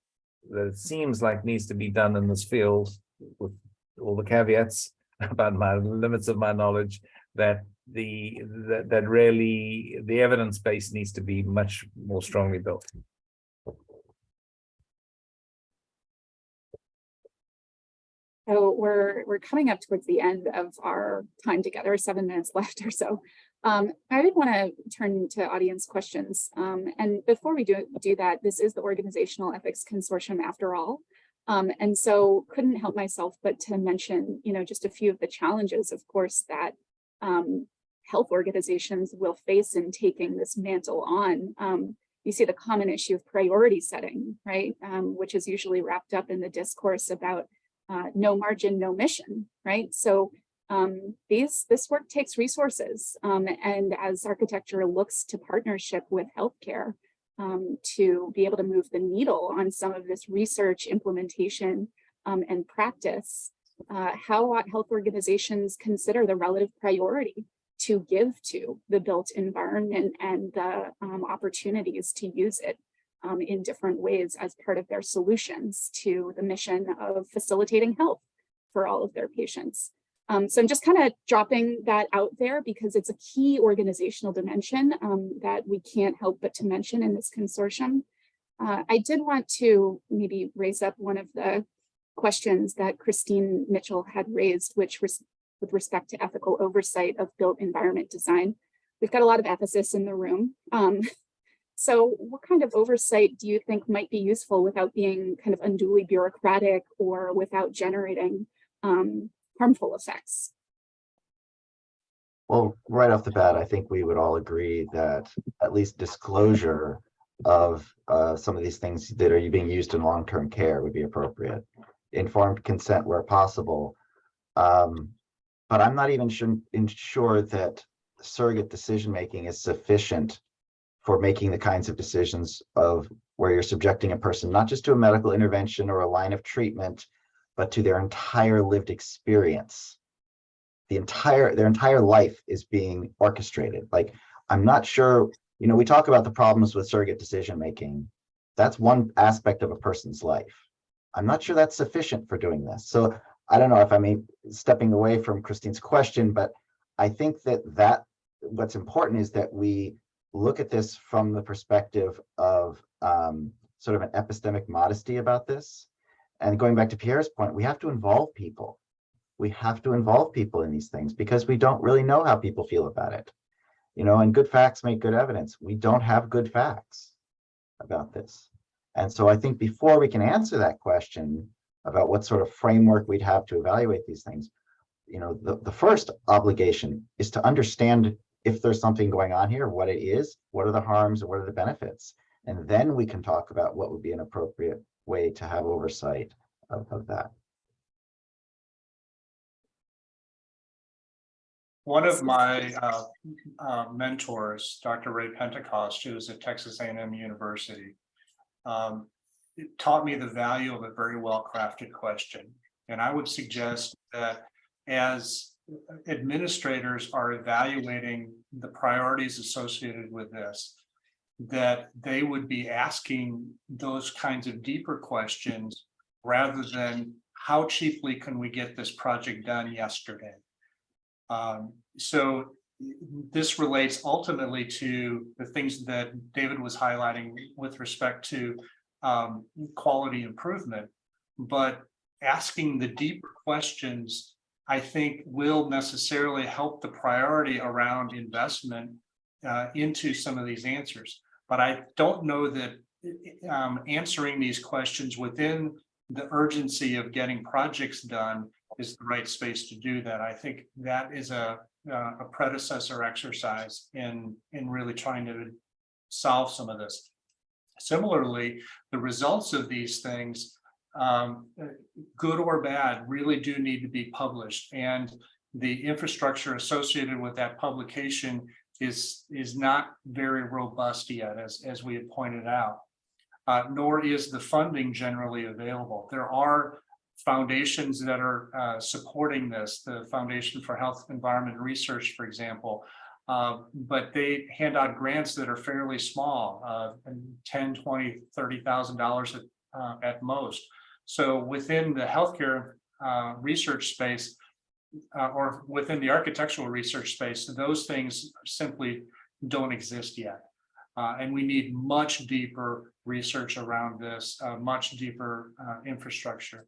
that seems like needs to be done in this field with all the caveats about my limits of my knowledge that the that, that really the evidence base needs to be much more strongly built. So we're we're coming up towards the end of our time together, seven minutes left or so. Um, I did want to turn to audience questions. Um, and before we do, do that, this is the Organizational Ethics Consortium after all. Um, and so couldn't help myself but to mention, you know, just a few of the challenges, of course, that um, health organizations will face in taking this mantle on. Um, you see the common issue of priority setting, right? Um, which is usually wrapped up in the discourse about uh, no margin, no mission, right? So um, these this work takes resources, um, and as architecture looks to partnership with healthcare um, to be able to move the needle on some of this research, implementation, um, and practice, uh, how health organizations consider the relative priority to give to the built environment and the um, opportunities to use it um, in different ways as part of their solutions to the mission of facilitating health for all of their patients. Um, so I'm just kind of dropping that out there because it's a key organizational dimension um, that we can't help but to mention in this consortium. Uh, I did want to maybe raise up one of the questions that Christine Mitchell had raised, which was with respect to ethical oversight of built environment design. We've got a lot of ethicists in the room. Um, so what kind of oversight do you think might be useful without being kind of unduly bureaucratic or without generating um, harmful effects? Well, right off the bat, I think we would all agree that at least disclosure of uh, some of these things that are being used in long-term care would be appropriate. Informed consent where possible. Um, but I'm not even sure, sure that surrogate decision-making is sufficient for making the kinds of decisions of where you're subjecting a person, not just to a medical intervention or a line of treatment, but to their entire lived experience. The entire, their entire life is being orchestrated. Like, I'm not sure, you know, we talk about the problems with surrogate decision-making. That's one aspect of a person's life. I'm not sure that's sufficient for doing this. So I don't know if I mean stepping away from Christine's question, but I think that that what's important is that we look at this from the perspective of um, sort of an epistemic modesty about this. And going back to Pierre's point, we have to involve people. We have to involve people in these things because we don't really know how people feel about it. You know, and good facts make good evidence. We don't have good facts about this. And so I think before we can answer that question about what sort of framework we'd have to evaluate these things, you know, the, the first obligation is to understand if there's something going on here, what it is, what are the harms, what are the benefits? And then we can talk about what would be an appropriate way to have oversight of, of that. One of my uh, uh, mentors, Dr. Ray Pentecost, who is at Texas A&M University, um, taught me the value of a very well-crafted question. And I would suggest that as administrators are evaluating the priorities associated with this, that they would be asking those kinds of deeper questions rather than how cheaply can we get this project done yesterday? Um, so this relates ultimately to the things that David was highlighting with respect to um, quality improvement, but asking the deeper questions, I think will necessarily help the priority around investment uh, into some of these answers. But I don't know that um, answering these questions within the urgency of getting projects done is the right space to do that. I think that is a, uh, a predecessor exercise in, in really trying to solve some of this. Similarly, the results of these things, um, good or bad, really do need to be published. And the infrastructure associated with that publication is, is not very robust yet, as, as we had pointed out. Uh, nor is the funding generally available. There are foundations that are uh, supporting this, the Foundation for Health, Environment, Research, for example, uh, but they hand out grants that are fairly small, uh, 10, 20, $30,000 at, uh, at most. So within the healthcare uh, research space, uh, or within the architectural research space, those things simply don't exist yet. Uh, and we need much deeper research around this, uh, much deeper uh, infrastructure.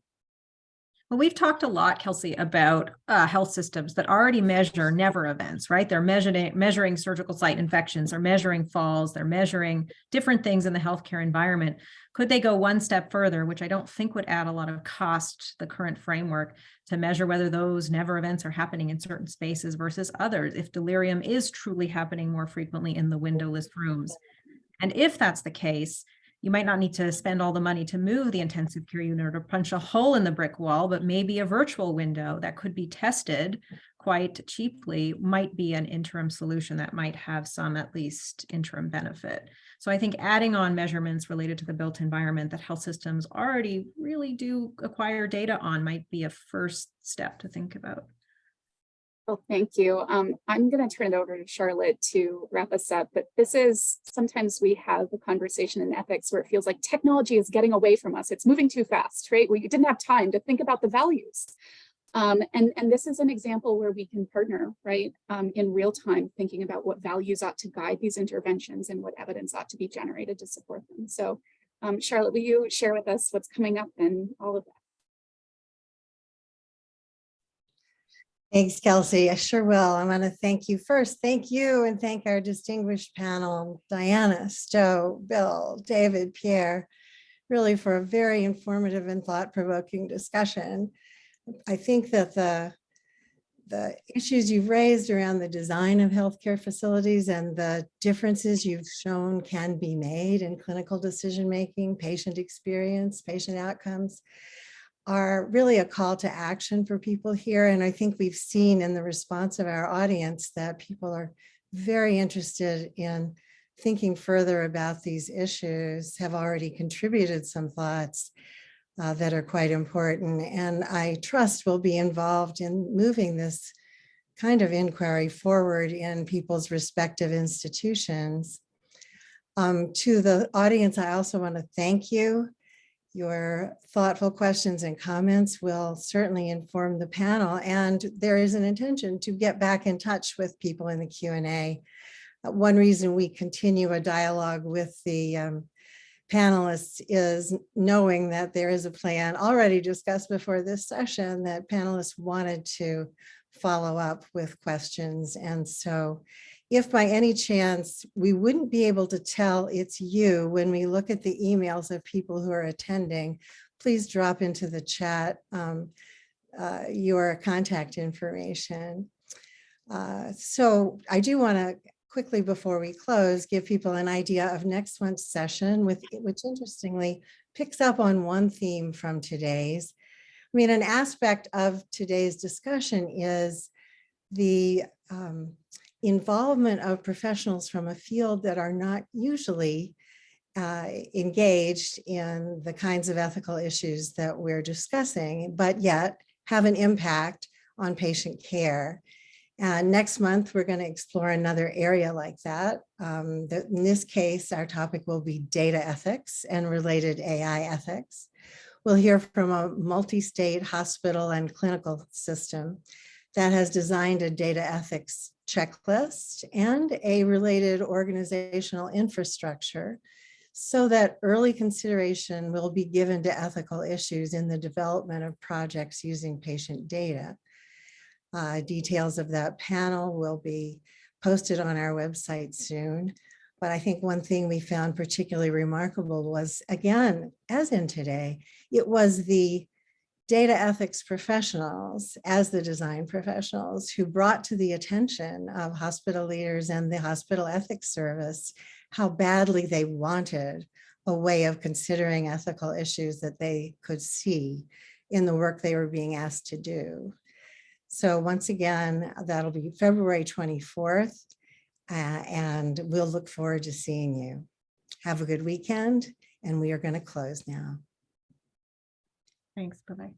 Well, we've talked a lot, Kelsey, about uh, health systems that already measure never events, right? They're measuring measuring surgical site infections, they're measuring falls, they're measuring different things in the healthcare environment. Could they go one step further, which I don't think would add a lot of cost to the current framework to measure whether those never events are happening in certain spaces versus others, if delirium is truly happening more frequently in the windowless rooms. And if that's the case, you might not need to spend all the money to move the intensive care unit or punch a hole in the brick wall, but maybe a virtual window that could be tested quite cheaply might be an interim solution that might have some at least interim benefit. So I think adding on measurements related to the built environment that health systems already really do acquire data on might be a first step to think about. Well, thank you. Um, I'm going to turn it over to Charlotte to wrap us up, but this is sometimes we have a conversation in ethics where it feels like technology is getting away from us. It's moving too fast, right? We didn't have time to think about the values. Um, and, and this is an example where we can partner, right, um, in real time, thinking about what values ought to guide these interventions and what evidence ought to be generated to support them. So um, Charlotte, will you share with us what's coming up and all of that? Thanks, Kelsey. I sure will. I want to thank you first. Thank you and thank our distinguished panel, Diana, Stowe, Bill, David, Pierre, really for a very informative and thought-provoking discussion. I think that the, the issues you've raised around the design of healthcare facilities and the differences you've shown can be made in clinical decision-making, patient experience, patient outcomes are really a call to action for people here. And I think we've seen in the response of our audience that people are very interested in thinking further about these issues, have already contributed some thoughts uh, that are quite important. And I trust will be involved in moving this kind of inquiry forward in people's respective institutions. Um, to the audience, I also want to thank you. Your thoughtful questions and comments will certainly inform the panel and there is an intention to get back in touch with people in the Q and A. Uh, One reason we continue a dialogue with the um, panelists is knowing that there is a plan already discussed before this session that panelists wanted to follow up with questions. And so if by any chance we wouldn't be able to tell it's you when we look at the emails of people who are attending, please drop into the chat um, uh, your contact information. Uh, so I do want to quickly before we close, give people an idea of next month's session with which interestingly picks up on one theme from today's. I mean, an aspect of today's discussion is the um, involvement of professionals from a field that are not usually uh, engaged in the kinds of ethical issues that we're discussing, but yet have an impact on patient care. And next month, we're going to explore another area like that. Um, that in this case, our topic will be data ethics and related AI ethics. We'll hear from a multi-state hospital and clinical system that has designed a data ethics checklist and a related organizational infrastructure so that early consideration will be given to ethical issues in the development of projects using patient data. Uh, details of that panel will be posted on our website soon. But I think one thing we found particularly remarkable was, again, as in today, it was the data ethics professionals as the design professionals who brought to the attention of hospital leaders and the hospital ethics service how badly they wanted a way of considering ethical issues that they could see in the work they were being asked to do. So once again, that'll be February 24th, uh, and we'll look forward to seeing you. Have a good weekend, and we are going to close now. Thanks, bye-bye.